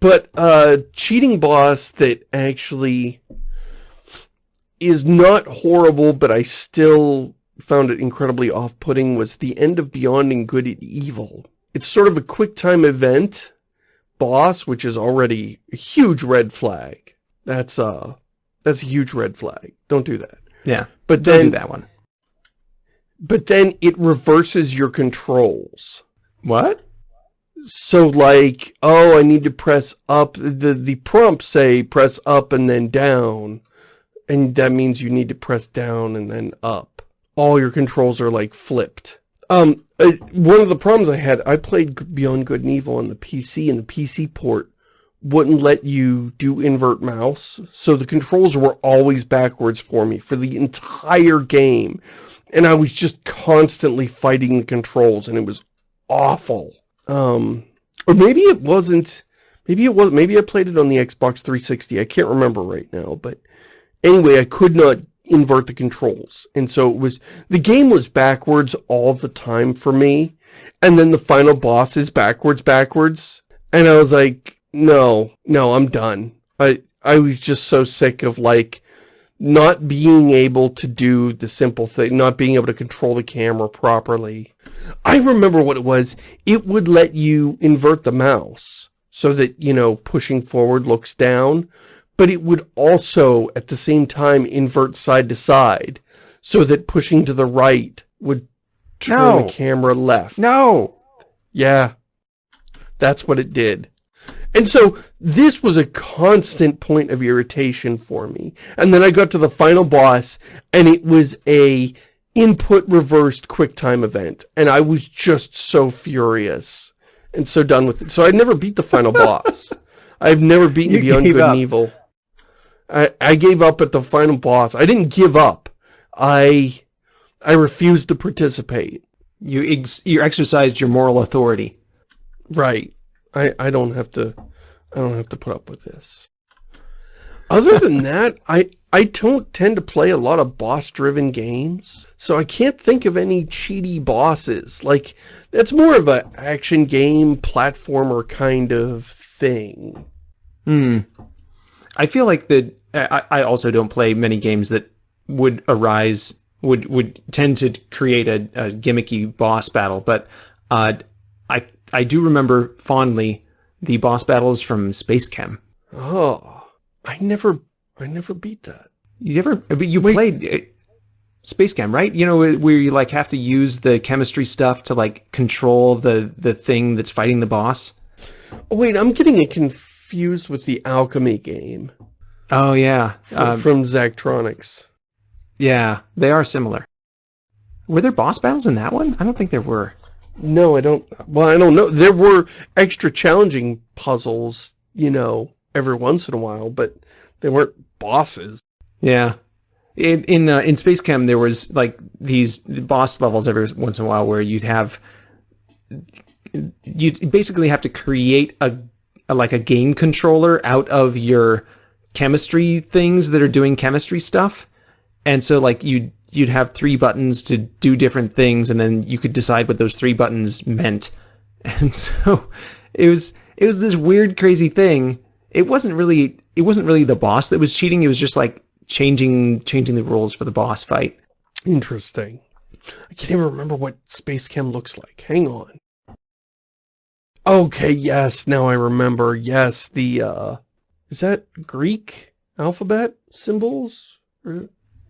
but uh cheating boss that actually is not horrible, but I still found it incredibly off-putting was the end of Beyond and Good and Evil. It's sort of a quick time event boss, which is already a huge red flag. That's uh that's a huge red flag. Don't do that. Yeah. But Don't then do that one. but then it reverses your controls. What? So like, oh, I need to press up. The, the prompts say press up and then down. And that means you need to press down and then up. All your controls are like flipped. Um, uh, one of the problems I had, I played Beyond Good and Evil on the PC and the PC port wouldn't let you do invert mouse. So the controls were always backwards for me for the entire game. And I was just constantly fighting the controls and it was awful. Um, or maybe it wasn't, maybe it was, maybe I played it on the Xbox 360. I can't remember right now, but anyway, I could not invert the controls. And so it was, the game was backwards all the time for me. And then the final boss is backwards, backwards. And I was like, no, no, I'm done. I, I was just so sick of like, not being able to do the simple thing, not being able to control the camera properly. I remember what it was. It would let you invert the mouse so that, you know, pushing forward looks down, but it would also at the same time invert side to side so that pushing to the right would turn No. the camera left. No. Yeah, that's what it did. And so this was a constant point of irritation for me. And then I got to the final boss and it was a input reversed QuickTime event. And I was just so furious and so done with it. So I never beat the final boss. I've never beaten You Beyond Good up. and Evil. I, I gave up at the final boss. I didn't give up. I I refused to participate. You ex you exercised your moral authority. Right. I, I don't have to I don't have to put up with this. Other than that, I I don't tend to play a lot of boss-driven games, so I can't think of any cheaty bosses. Like, that's more of a action game, platformer kind of thing. Hmm. I feel like that. I, I also don't play many games that would arise would would tend to create a, a gimmicky boss battle, but uh, I I do remember fondly the boss battles from Space Chem. Oh, I never I never beat that. You ever? But you Wait. played uh, Space Chem, right? You know where you like have to use the chemistry stuff to like control the the thing that's fighting the boss. Wait, I'm getting it confused with the Alchemy game Oh yeah, fr- um, from Zachtronics. yeah, they are similar. Were there boss battles in that one? I don't think there were. No, I don't. Well, I don't know. There were extra challenging puzzles, you know, every once in a while, but they weren't bosses. Yeah. In in uh, in Space Chem, there was like these boss levels every once in a while where you'd have you basically have to create a, a like a game controller out of your chemistry things that are doing chemistry stuff, and so like you you'd have three buttons to do different things, and then you could decide what those three buttons meant, and so it was it was this weird crazy thing. It wasn't really it wasn't really the boss that was cheating. It was just like changing changing the rules for the boss fight. Interesting. I can't even remember what Space Chem looks like. Hang on. Okay, yes, now I remember. Yes, the, uh, is that Greek alphabet symbols?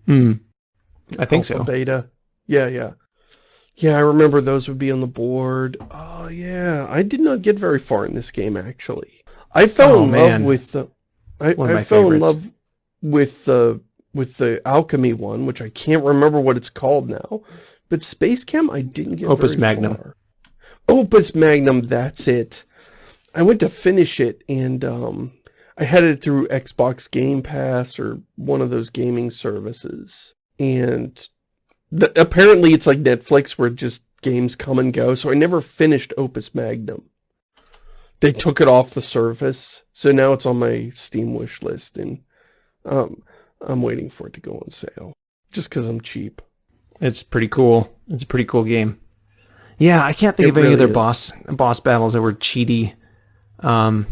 Hmm. I think alpha, so. Beta. Yeah, yeah. Yeah, I remember those would be on the board. Oh, yeah. I did not get very far in this game, actually. I fell Oh, in man. love with the... I, I fell in love with the with the alchemy one, which I can't remember what it's called now. But Space Chem, I didn't get Opus very Magnum. far. Opus Magnum, that's it. I went to finish it, and um, I had it through Xbox Game Pass or one of those gaming services. And the, apparently it's like Netflix where just games come and go, so I never finished Opus Magnum. They took it off the service, so now it's on my Steam wish list, and um, I'm waiting for it to go on sale. Just because I'm cheap. It's pretty cool. It's a pretty cool game. Yeah, I can't think It of any really other is. boss boss battles that were cheaty. Um,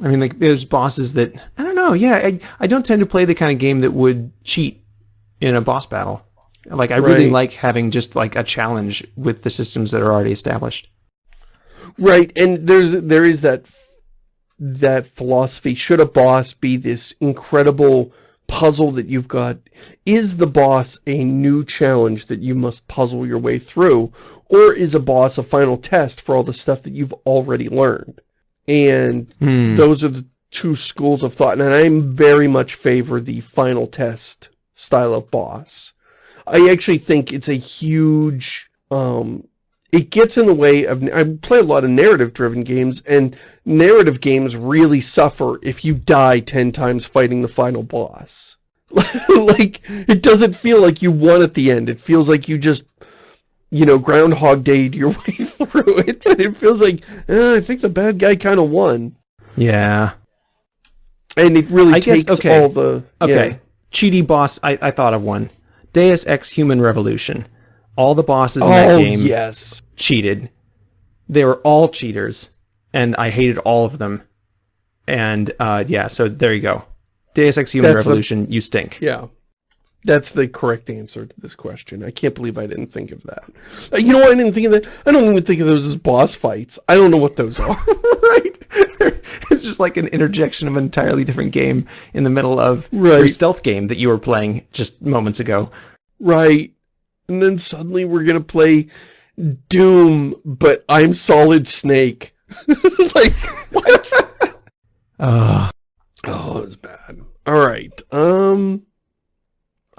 I mean, like there's bosses that I don't know. Yeah, I I don't tend to play the kind of game that would cheat in a boss battle. Like I really Right. like having just like a challenge with the systems that are already established. Right, and there's there is that that philosophy. Should a boss be this incredible puzzle that you've got? Is the boss a new challenge that you must puzzle your way through? Or is a boss a final test for all the stuff that you've already learned? And Hmm. those are the two schools of thought, and I'm very much favor the final test style of boss. I actually think it's a huge, um, it gets in the way of, I play a lot of narrative-driven games, and narrative games really suffer if you die 10 times fighting the final boss. like, it doesn't feel like you won at the end, it feels like you just you know, Groundhog Dayed your way through it, and it feels like, eh, I think the bad guy kind of won. Yeah. And it really I guess- takes okay. all the Okay. yeah. Cheaty boss. I, I thought of one. Deus Ex Human Revolution. All the bosses in that Oh game yes, cheated. They were all cheaters, and I hated all of them. And uh, yeah, so there you go. Deus Ex Human That's Revolution. You stink. yeah. That's the correct answer to this question. I can't believe I didn't think of that. Uh, you know why I didn't think of that? I don't even think of those as boss fights. I don't know what those are. right? it's just like an interjection of an entirely different game in the middle of your stealth game that you were playing just moments ago. right. And then suddenly we're gonna play Doom, but I'm Solid Snake. like, what? Uh, Oh, it was bad. All right. Um,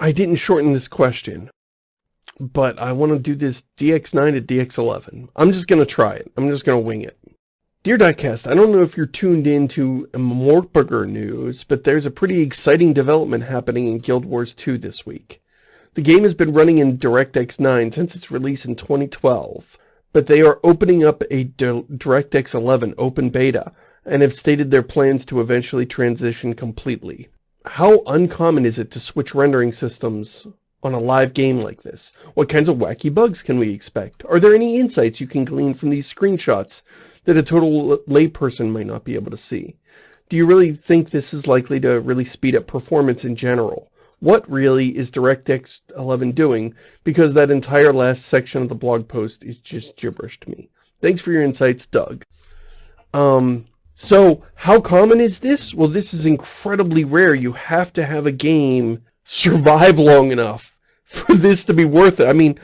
I didn't shorten this question, but I want to do this DX9 to DX11. I'm just going to try it. I'm just going to wing it. Dear Diecast, I don't know if you're tuned in to Mortburger news, but there's a pretty exciting development happening in Guild Wars 2 this week. The game has been running in DirectX 9 since its release in 2012, but they are opening up a DirectX 11 open beta and have stated their plans to eventually transition completely. How uncommon is it to switch rendering systems on a live game like this? What kinds of wacky bugs can we expect? Are there any insights you can glean from these screenshots that a total layperson might not be able to see? Do you really think this is likely to really speed up performance in general? What really is DirectX 11 doing? Because that entire last section of the blog post is just gibberish to me. Thanks for your insights, Doug. Um, so how common is this? Well, this is incredibly rare. You have to have a game survive long enough for this to be worth it. I mean,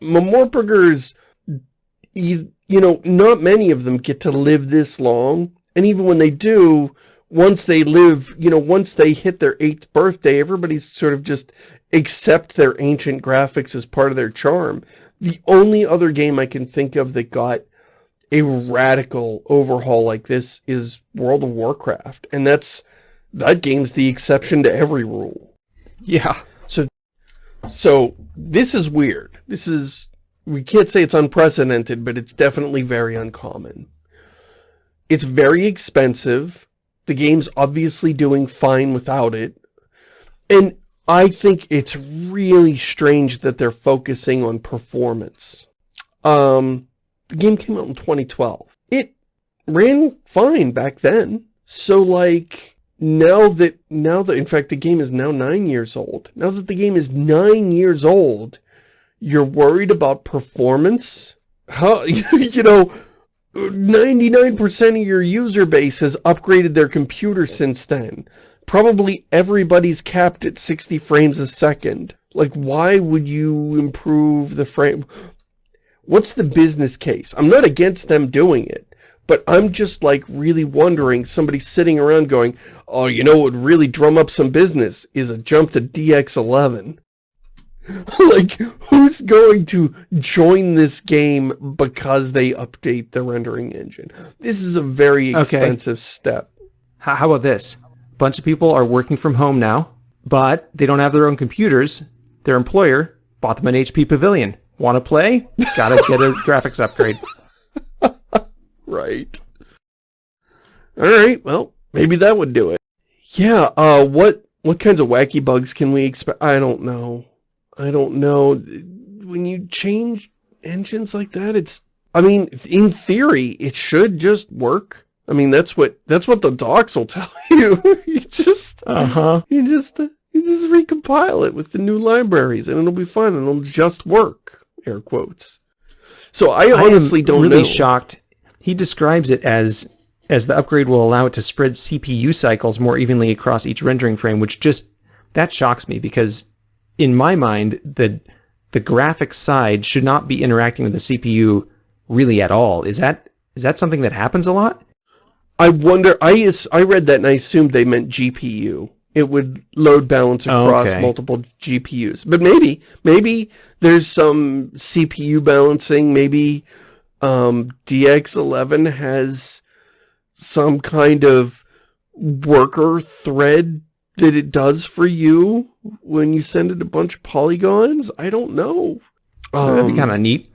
Mortburgers, you, you know, not many of them get to live this long. And even when they do, once they live, you know, once they hit their eighth birthday, everybody's sort of just accept their ancient graphics as part of their charm. The only other game I can think of that got a radical overhaul like this is World of Warcraft. And that's, that game's the exception to every rule. yeah. So so this is weird. This is, we can't say it's unprecedented, but it's definitely very uncommon. It's very expensive. The game's obviously doing fine without it. And I think it's really strange that they're focusing on performance. Um, the game came out in 2012. It ran fine back then. So like, now that, now that, in fact, the game is now nine years old. Now that the game is nine years old, you're worried about performance? How, you know, 99% of your user base has upgraded their computer since then. Probably everybody's capped at 60 frames a second. Like, why would you improve the frame? What's the business case? I'm not against them doing it, but I'm just like really wondering, somebody sitting around going, oh, you know what would really drum up some business is a jump to DX11. like, who's going to join this game because they update the rendering engine? This is a very Okay. expensive step. How, how about this? A bunch of people are working from home now, but they don't have their own computers. Their employer bought them an HP Pavilion. Want to play? Gotta get a graphics upgrade. Right. All right. Well, maybe that would do it. Yeah. Uh, what what kinds of wacky bugs can we expect? I don't know. I don't know. When you change engines like that, it's. I mean, in theory, it should just work. I mean, that's what that's what the docs will tell you. you just Uh huh. you just you You just recompile it with the new libraries and it'll be fine and it'll just work. Air quotes. So I honestly I don't really know. shocked. He describes it as as the upgrade will allow it to spread CPU cycles more evenly across each rendering frame, which just that shocks me because in my mind the the graphics side should not be interacting with the CPU really at all. Is that is that something that happens a lot? I wonder, I, is, I read that and I assumed they meant GPU. It would load balance across Okay. multiple GPUs. But maybe, maybe there's some CPU balancing. Maybe um, DX11 has some kind of worker thread that it does for you when you send it a bunch of polygons. I don't know. That'd be Um, kind of neat.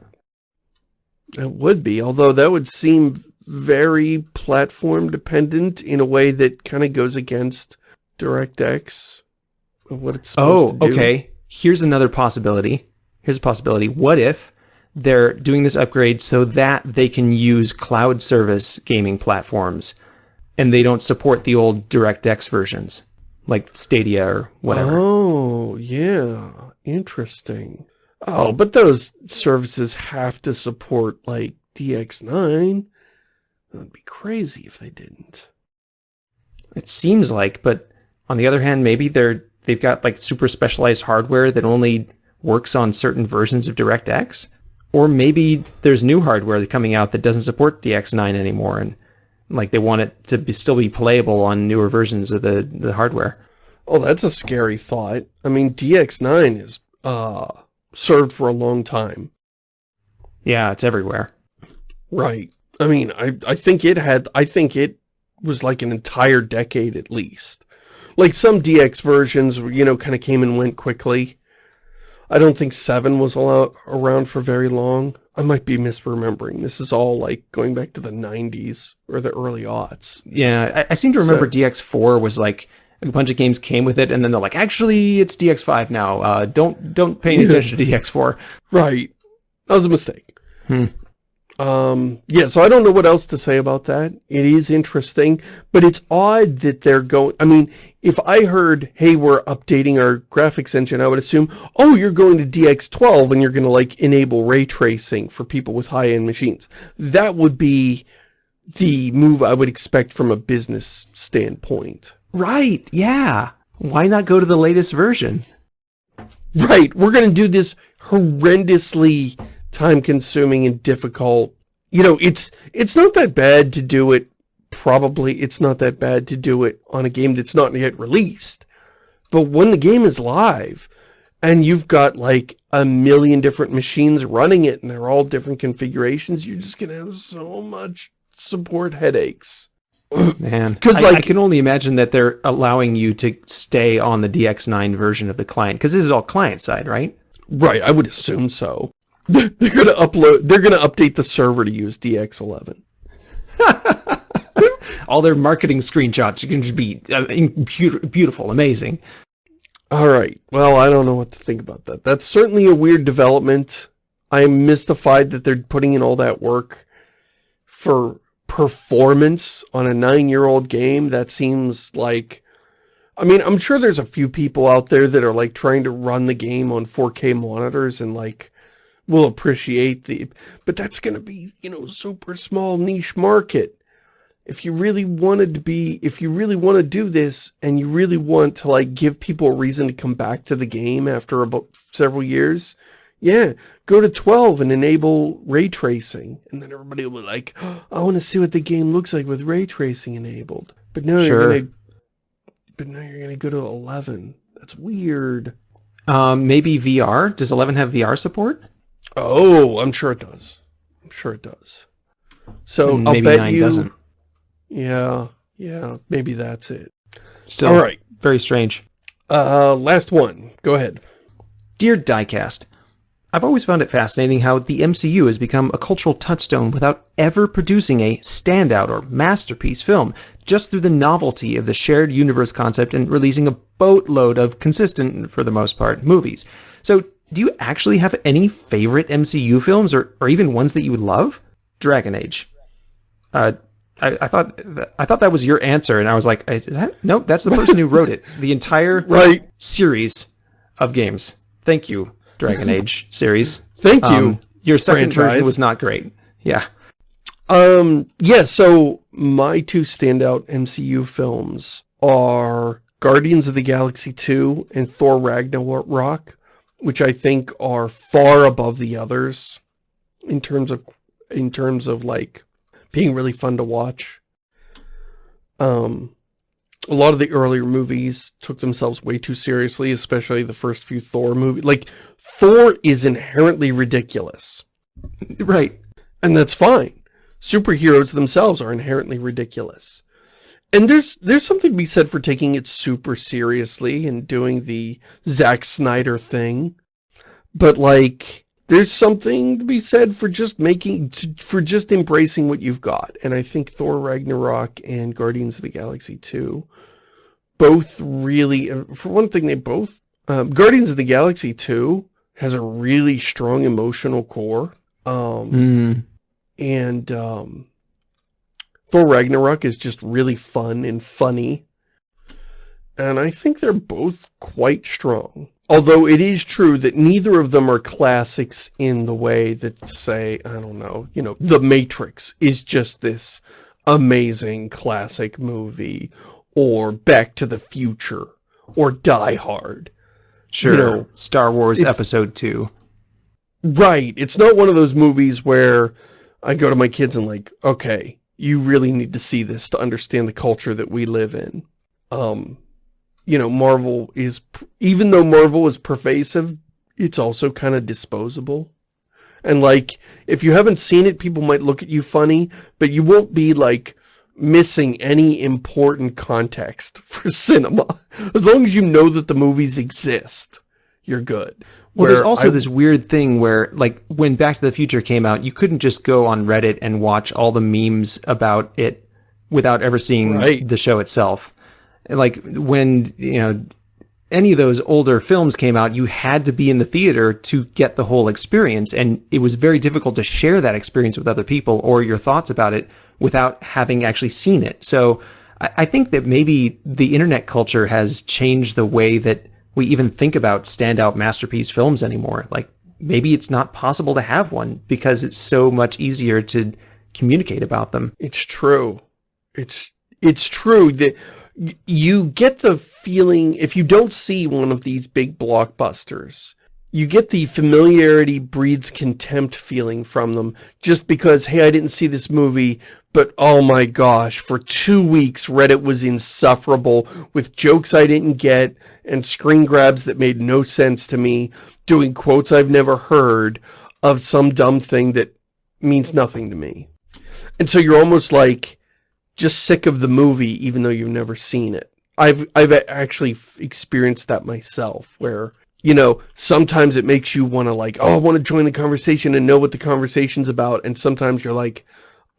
it would be, although that would seem very platform dependent in a way that kind of goes against DirectX of what it's supposed Oh, okay. Here's another possibility. Here's a possibility. What if they're doing this upgrade so that they can use cloud service gaming platforms and they don't support the old DirectX versions like Stadia or whatever? Oh, yeah. Interesting. Oh, but those services have to support like DX9. That would be crazy if they didn't. It seems like, but on the other hand, maybe they're they've got like super specialized hardware that only works on certain versions of DirectX, or maybe there's new hardware coming out that doesn't support DX9 anymore, and like they want it to be, still be playable on newer versions of the the hardware. Oh, that's a scary thought. I mean, DX9 is uh served for a long time. Yeah, it's everywhere. Right. I mean, I, I think it had, I think it was like an entire decade at least. Like some DX versions, you know, kind of came and went quickly. I don't think 7 was around for very long. I might be misremembering. This is all like going back to the 90s or the early aughts. Yeah, I, I seem to remember So- DX4 was like a bunch of games came with it, and then they're like, actually, it's DX5 now. Uh, don't don't pay any attention to DX4. Right. That was a mistake. Hmm. Um, yeah, so I don't know what else to say about that. It is interesting, but it's odd that they're going, I mean, if I heard, hey, we're updating our graphics engine, I would assume, oh, you're going to DX12 and you're going to like enable ray tracing for people with high-end machines. That would be the move I would expect from a business standpoint. Right? Yeah. Why not go to the latest version? Right, we're going to do this horrendously time-consuming and difficult. You know, it's it's not that bad to do it. Probably it's not that bad to do it on a game that's not yet released. But when the game is live, and you've got like a million different machines running it, and they're all different configurations, you're just going to have so much support headaches. Man, 'Cause, I, I can only imagine that they're allowing you to stay on the DX9 version of the client because this is all client side, right? Right, I would assume so. They're going to upload, they're going to update the server to use DX11. All their marketing screenshots can just be uh, beautiful, amazing. All right. Well, I don't know what to think about that. That's certainly a weird development. I'm mystified that they're putting in all that work for performance on a nine-year-old game. That seems like... I mean, I'm sure there's a few people out there that are like trying to run the game on 4K monitors and like will appreciate the... But that's going to be, you know, super small niche market if you really wanted to be, if you really want to do this and you really want to like give people a reason to come back to the game after about several years, yeah, go to 12 and enable ray tracing. And then everybody will be like, oh, I want to see what the game looks like with ray tracing enabled. But now Sure. you're going to, but now you're going to go to 11. That's weird. Um, maybe VR. Does 11 have VR support? Oh, I'm sure it does. I'm sure it does. So And I'll maybe bet 9 you, doesn't. yeah, yeah, maybe that's it. Still, All right. very strange. Uh, last one. Go ahead. Dear Diecast, I've always found it fascinating how the MCU has become a cultural touchstone without ever producing a standout or masterpiece film, just through the novelty of the shared universe concept and releasing a boatload of consistent, for the most part, movies. So, do you actually have any favorite MCU films or, or even ones that you would love? Dragon Age. Uh, I, I thought that, I thought that was your answer, and I was like, is that nope? That's the person who wrote it. The entire Right. series of games. Thank you, Dragon Age series. Thank you. Um, your second franchise. version was not great. Yeah. Um, yeah, so my two standout MCU films are Guardians of the Galaxy 2 and Thor Ragnarok, which I think are far above the others in terms of in terms of like being really fun to watch. Um a lot of the earlier movies took themselves way too seriously, especially the first few Thor movies. Like Thor is inherently ridiculous. Right. And that's fine. Superheroes themselves are inherently ridiculous. And there's there's something to be said for taking it super seriously and doing the Zack Snyder thing. But like there's something to be said for just making for just embracing what you've got. And I think Thor Ragnarok and Guardians of the Galaxy 2 both really for one thing they both um, Guardians of the Galaxy 2 has a really strong emotional core. Um Mm. and um, Thor Ragnarok is just really fun and funny. And I think they're both quite strong. Although it is true that neither of them are classics in the way that, say, I don't know, you know, The Matrix is just this amazing classic movie, or Back to the Future, or Die Hard. Sure. know, Star Wars Episode Two. Right. It's not one of those movies where I go to my kids and like, okay, you really need to see this to understand the culture that we live in. Um, you know, Marvel is, even though Marvel is pervasive, it's also kind of disposable. And like, if you haven't seen it, people might look at you funny, but you won't be like missing any important context for cinema. As long as you know that the movies exist, you're good. Well, there's also I- this weird thing where, like, when Back to the Future came out, you couldn't just go on Reddit and watch all the memes about it without ever seeing Right. the show itself. Like, when, you know, any of those older films came out, you had to be in the theater to get the whole experience. And it was very difficult to share that experience with other people or your thoughts about it without having actually seen it. So I, I think that maybe the internet culture has changed the way that we even think about standout masterpiece films anymore. Like maybe it's not possible to have one because it's so much easier to communicate about them. It's true. It's it's true that you get the feeling if you don't see one of these big blockbusters, you get the familiarity breeds contempt feeling from them just because hey, I didn't see this movie, but oh my gosh, for 2 weeks Reddit was insufferable with jokes I didn't get and screen grabs that made no sense to me, doing quotes I've never heard of some dumb thing that means nothing to me. And so you're almost like just sick of the movie even though you've never seen it. I've I've actually experienced that myself where you know, sometimes it makes you want to like, oh, I want to join the conversation and know what the conversation's about. And sometimes you're like,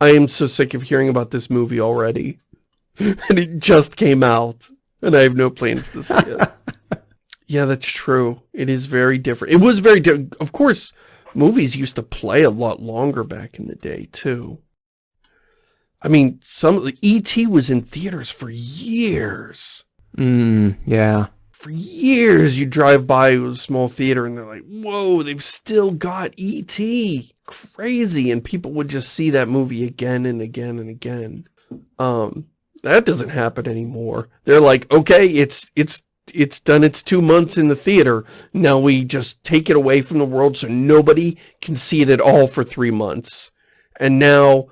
I am so sick of hearing about this movie already. and it just came out and I have no plans to see it. yeah, that's true. It is very different. It was very different. Of course, movies used to play a lot longer back in the day too. I mean, some E.T. was in theaters for years. Mm, yeah. For years, you drive by a small theater and they're like, whoa, they've still got E.T. Crazy. And people would just see that movie again and again and again. Um, that doesn't happen anymore. They're like, okay, it's, it's, it's done its two months in the theater. Now we just take it away from the world so nobody can see it at all for three months. And now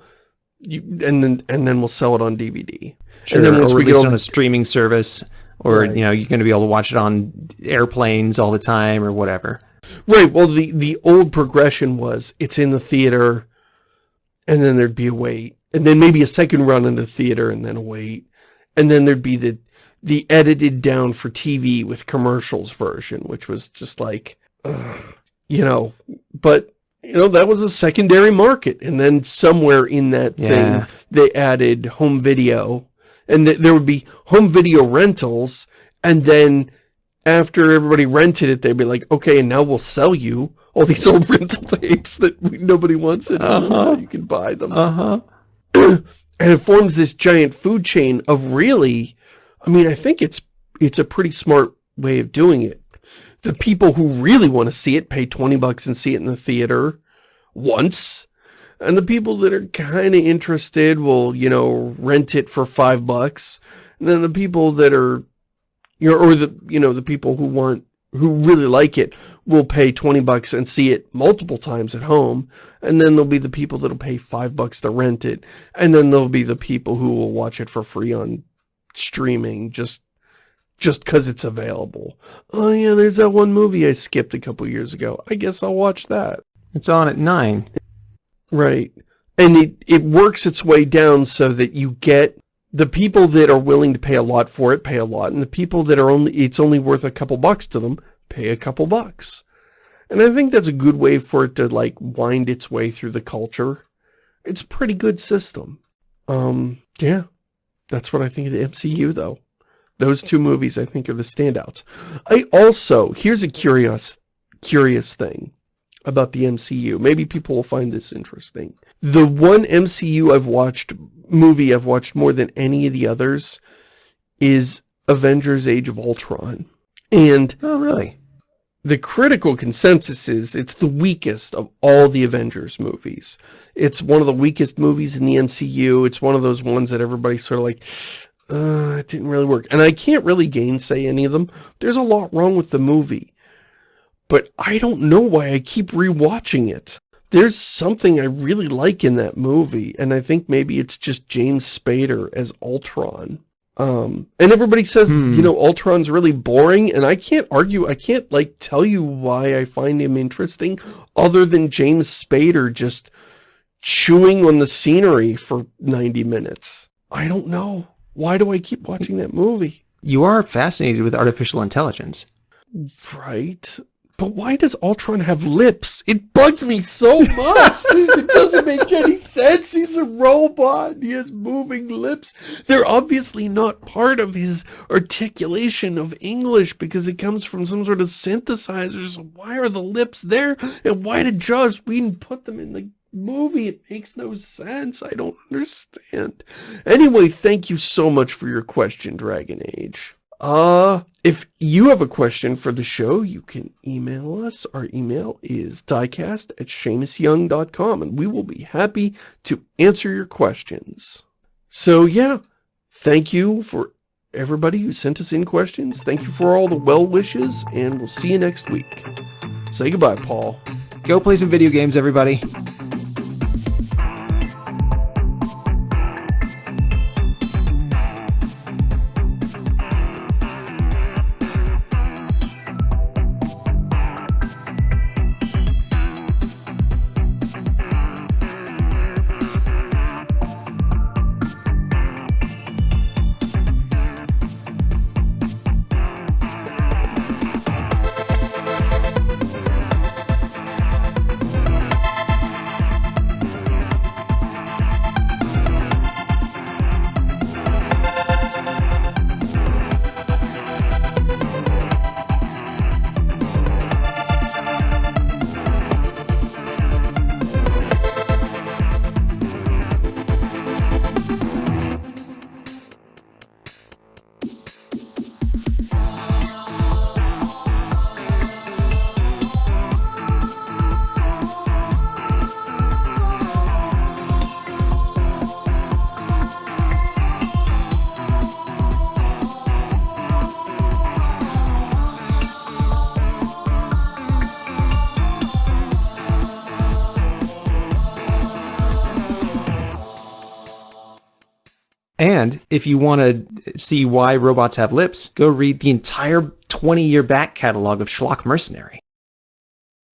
you, and then, and then we'll sell it on DVD. Sure, and then once or we get on a streaming service, or Right. you know, you're going to be able to watch it on airplanes all the time, or whatever. Right. Well, the the old progression was it's in the theater, and then there'd be a wait, and then maybe a second run in the theater, and then a wait, and then there'd be the the edited down for TV with commercials version, which was just like, ugh, you know, but you know that was a secondary market, and then somewhere in that Yeah. thing they added home video, and th there would be home video rentals, and then after everybody rented it, they'd be like, okay, and now we'll sell you all these old rental tapes that we, nobody wants anymore. Uh-huh. You can buy them. Uh huh. And it forms this giant food chain of really, I mean, I think it's it's a pretty smart way of doing it. The people who really want to see it pay 20 bucks and see it in the theater once. And the people that are kind of interested will, you know, rent it for five bucks. And then the people that are, you know, or the, you know, the people who want who really like it will pay 20 bucks and see it multiple times at home. And then there'll be the people that'll pay five bucks to rent it. And then there'll be the people who will watch it for free on streaming just just because it's available. Oh yeah, there's that one movie I skipped a couple years ago. I guess I'll watch that. It's on at 9. Right. And it, it works its way down so that you get the people that are willing to pay a lot for it pay a lot and the people that are only it's only worth a couple bucks to them pay a couple bucks. And i think that's a good way for it to like wind its way through the culture. It's a pretty good system. Um yeah. That's what i think of the mcu though. Those two movies i think are the standouts. I also here's a curious curious thing about the MCU. Maybe people will find this interesting. The one MCU I've watched, movie I've watched more than any of the others, is Avengers Age of Ultron. And Oh, really? the critical consensus is it's the weakest of all the Avengers movies. It's one of the weakest movies in the MCU. It's one of those ones that everybody's sort of like, uh, it didn't really work. And I can't really gainsay any of them. There's a lot wrong with the movie but I don't know why I keep rewatching it. There's something I really like in that movie, and I think maybe it's just James Spader as Ultron. Um, and everybody says, Hmm. you know, Ultron's really boring, and I can't argue, I can't, like, tell you why I find him interesting, other than James Spader just chewing on the scenery for 90 minutes. I don't know. Why do I keep watching that movie? You are fascinated with artificial intelligence. Right. But why does Ultron have lips? It bugs me so much. it doesn't make any sense. He's a robot. He has moving lips. They're obviously not part of his articulation of English because it comes from some sort of synthesizer. So why are the lips there? And why did Joss Whedon put them in the movie? It makes no sense. I don't understand. Anyway, thank you so much for your question, Dragon Age. Uh, if you have a question for the show, you can email us. Our email is diecast at ShamusYoung.com, and we will be happy to answer your questions. So, yeah, thank you for everybody who sent us in questions. Thank you for all the well wishes, and we'll see you next week. Say goodbye, Paul. Go play some video games, everybody. If you want to see why robots have lips, go read the entire 20 year back catalog of Schlock Mercenary.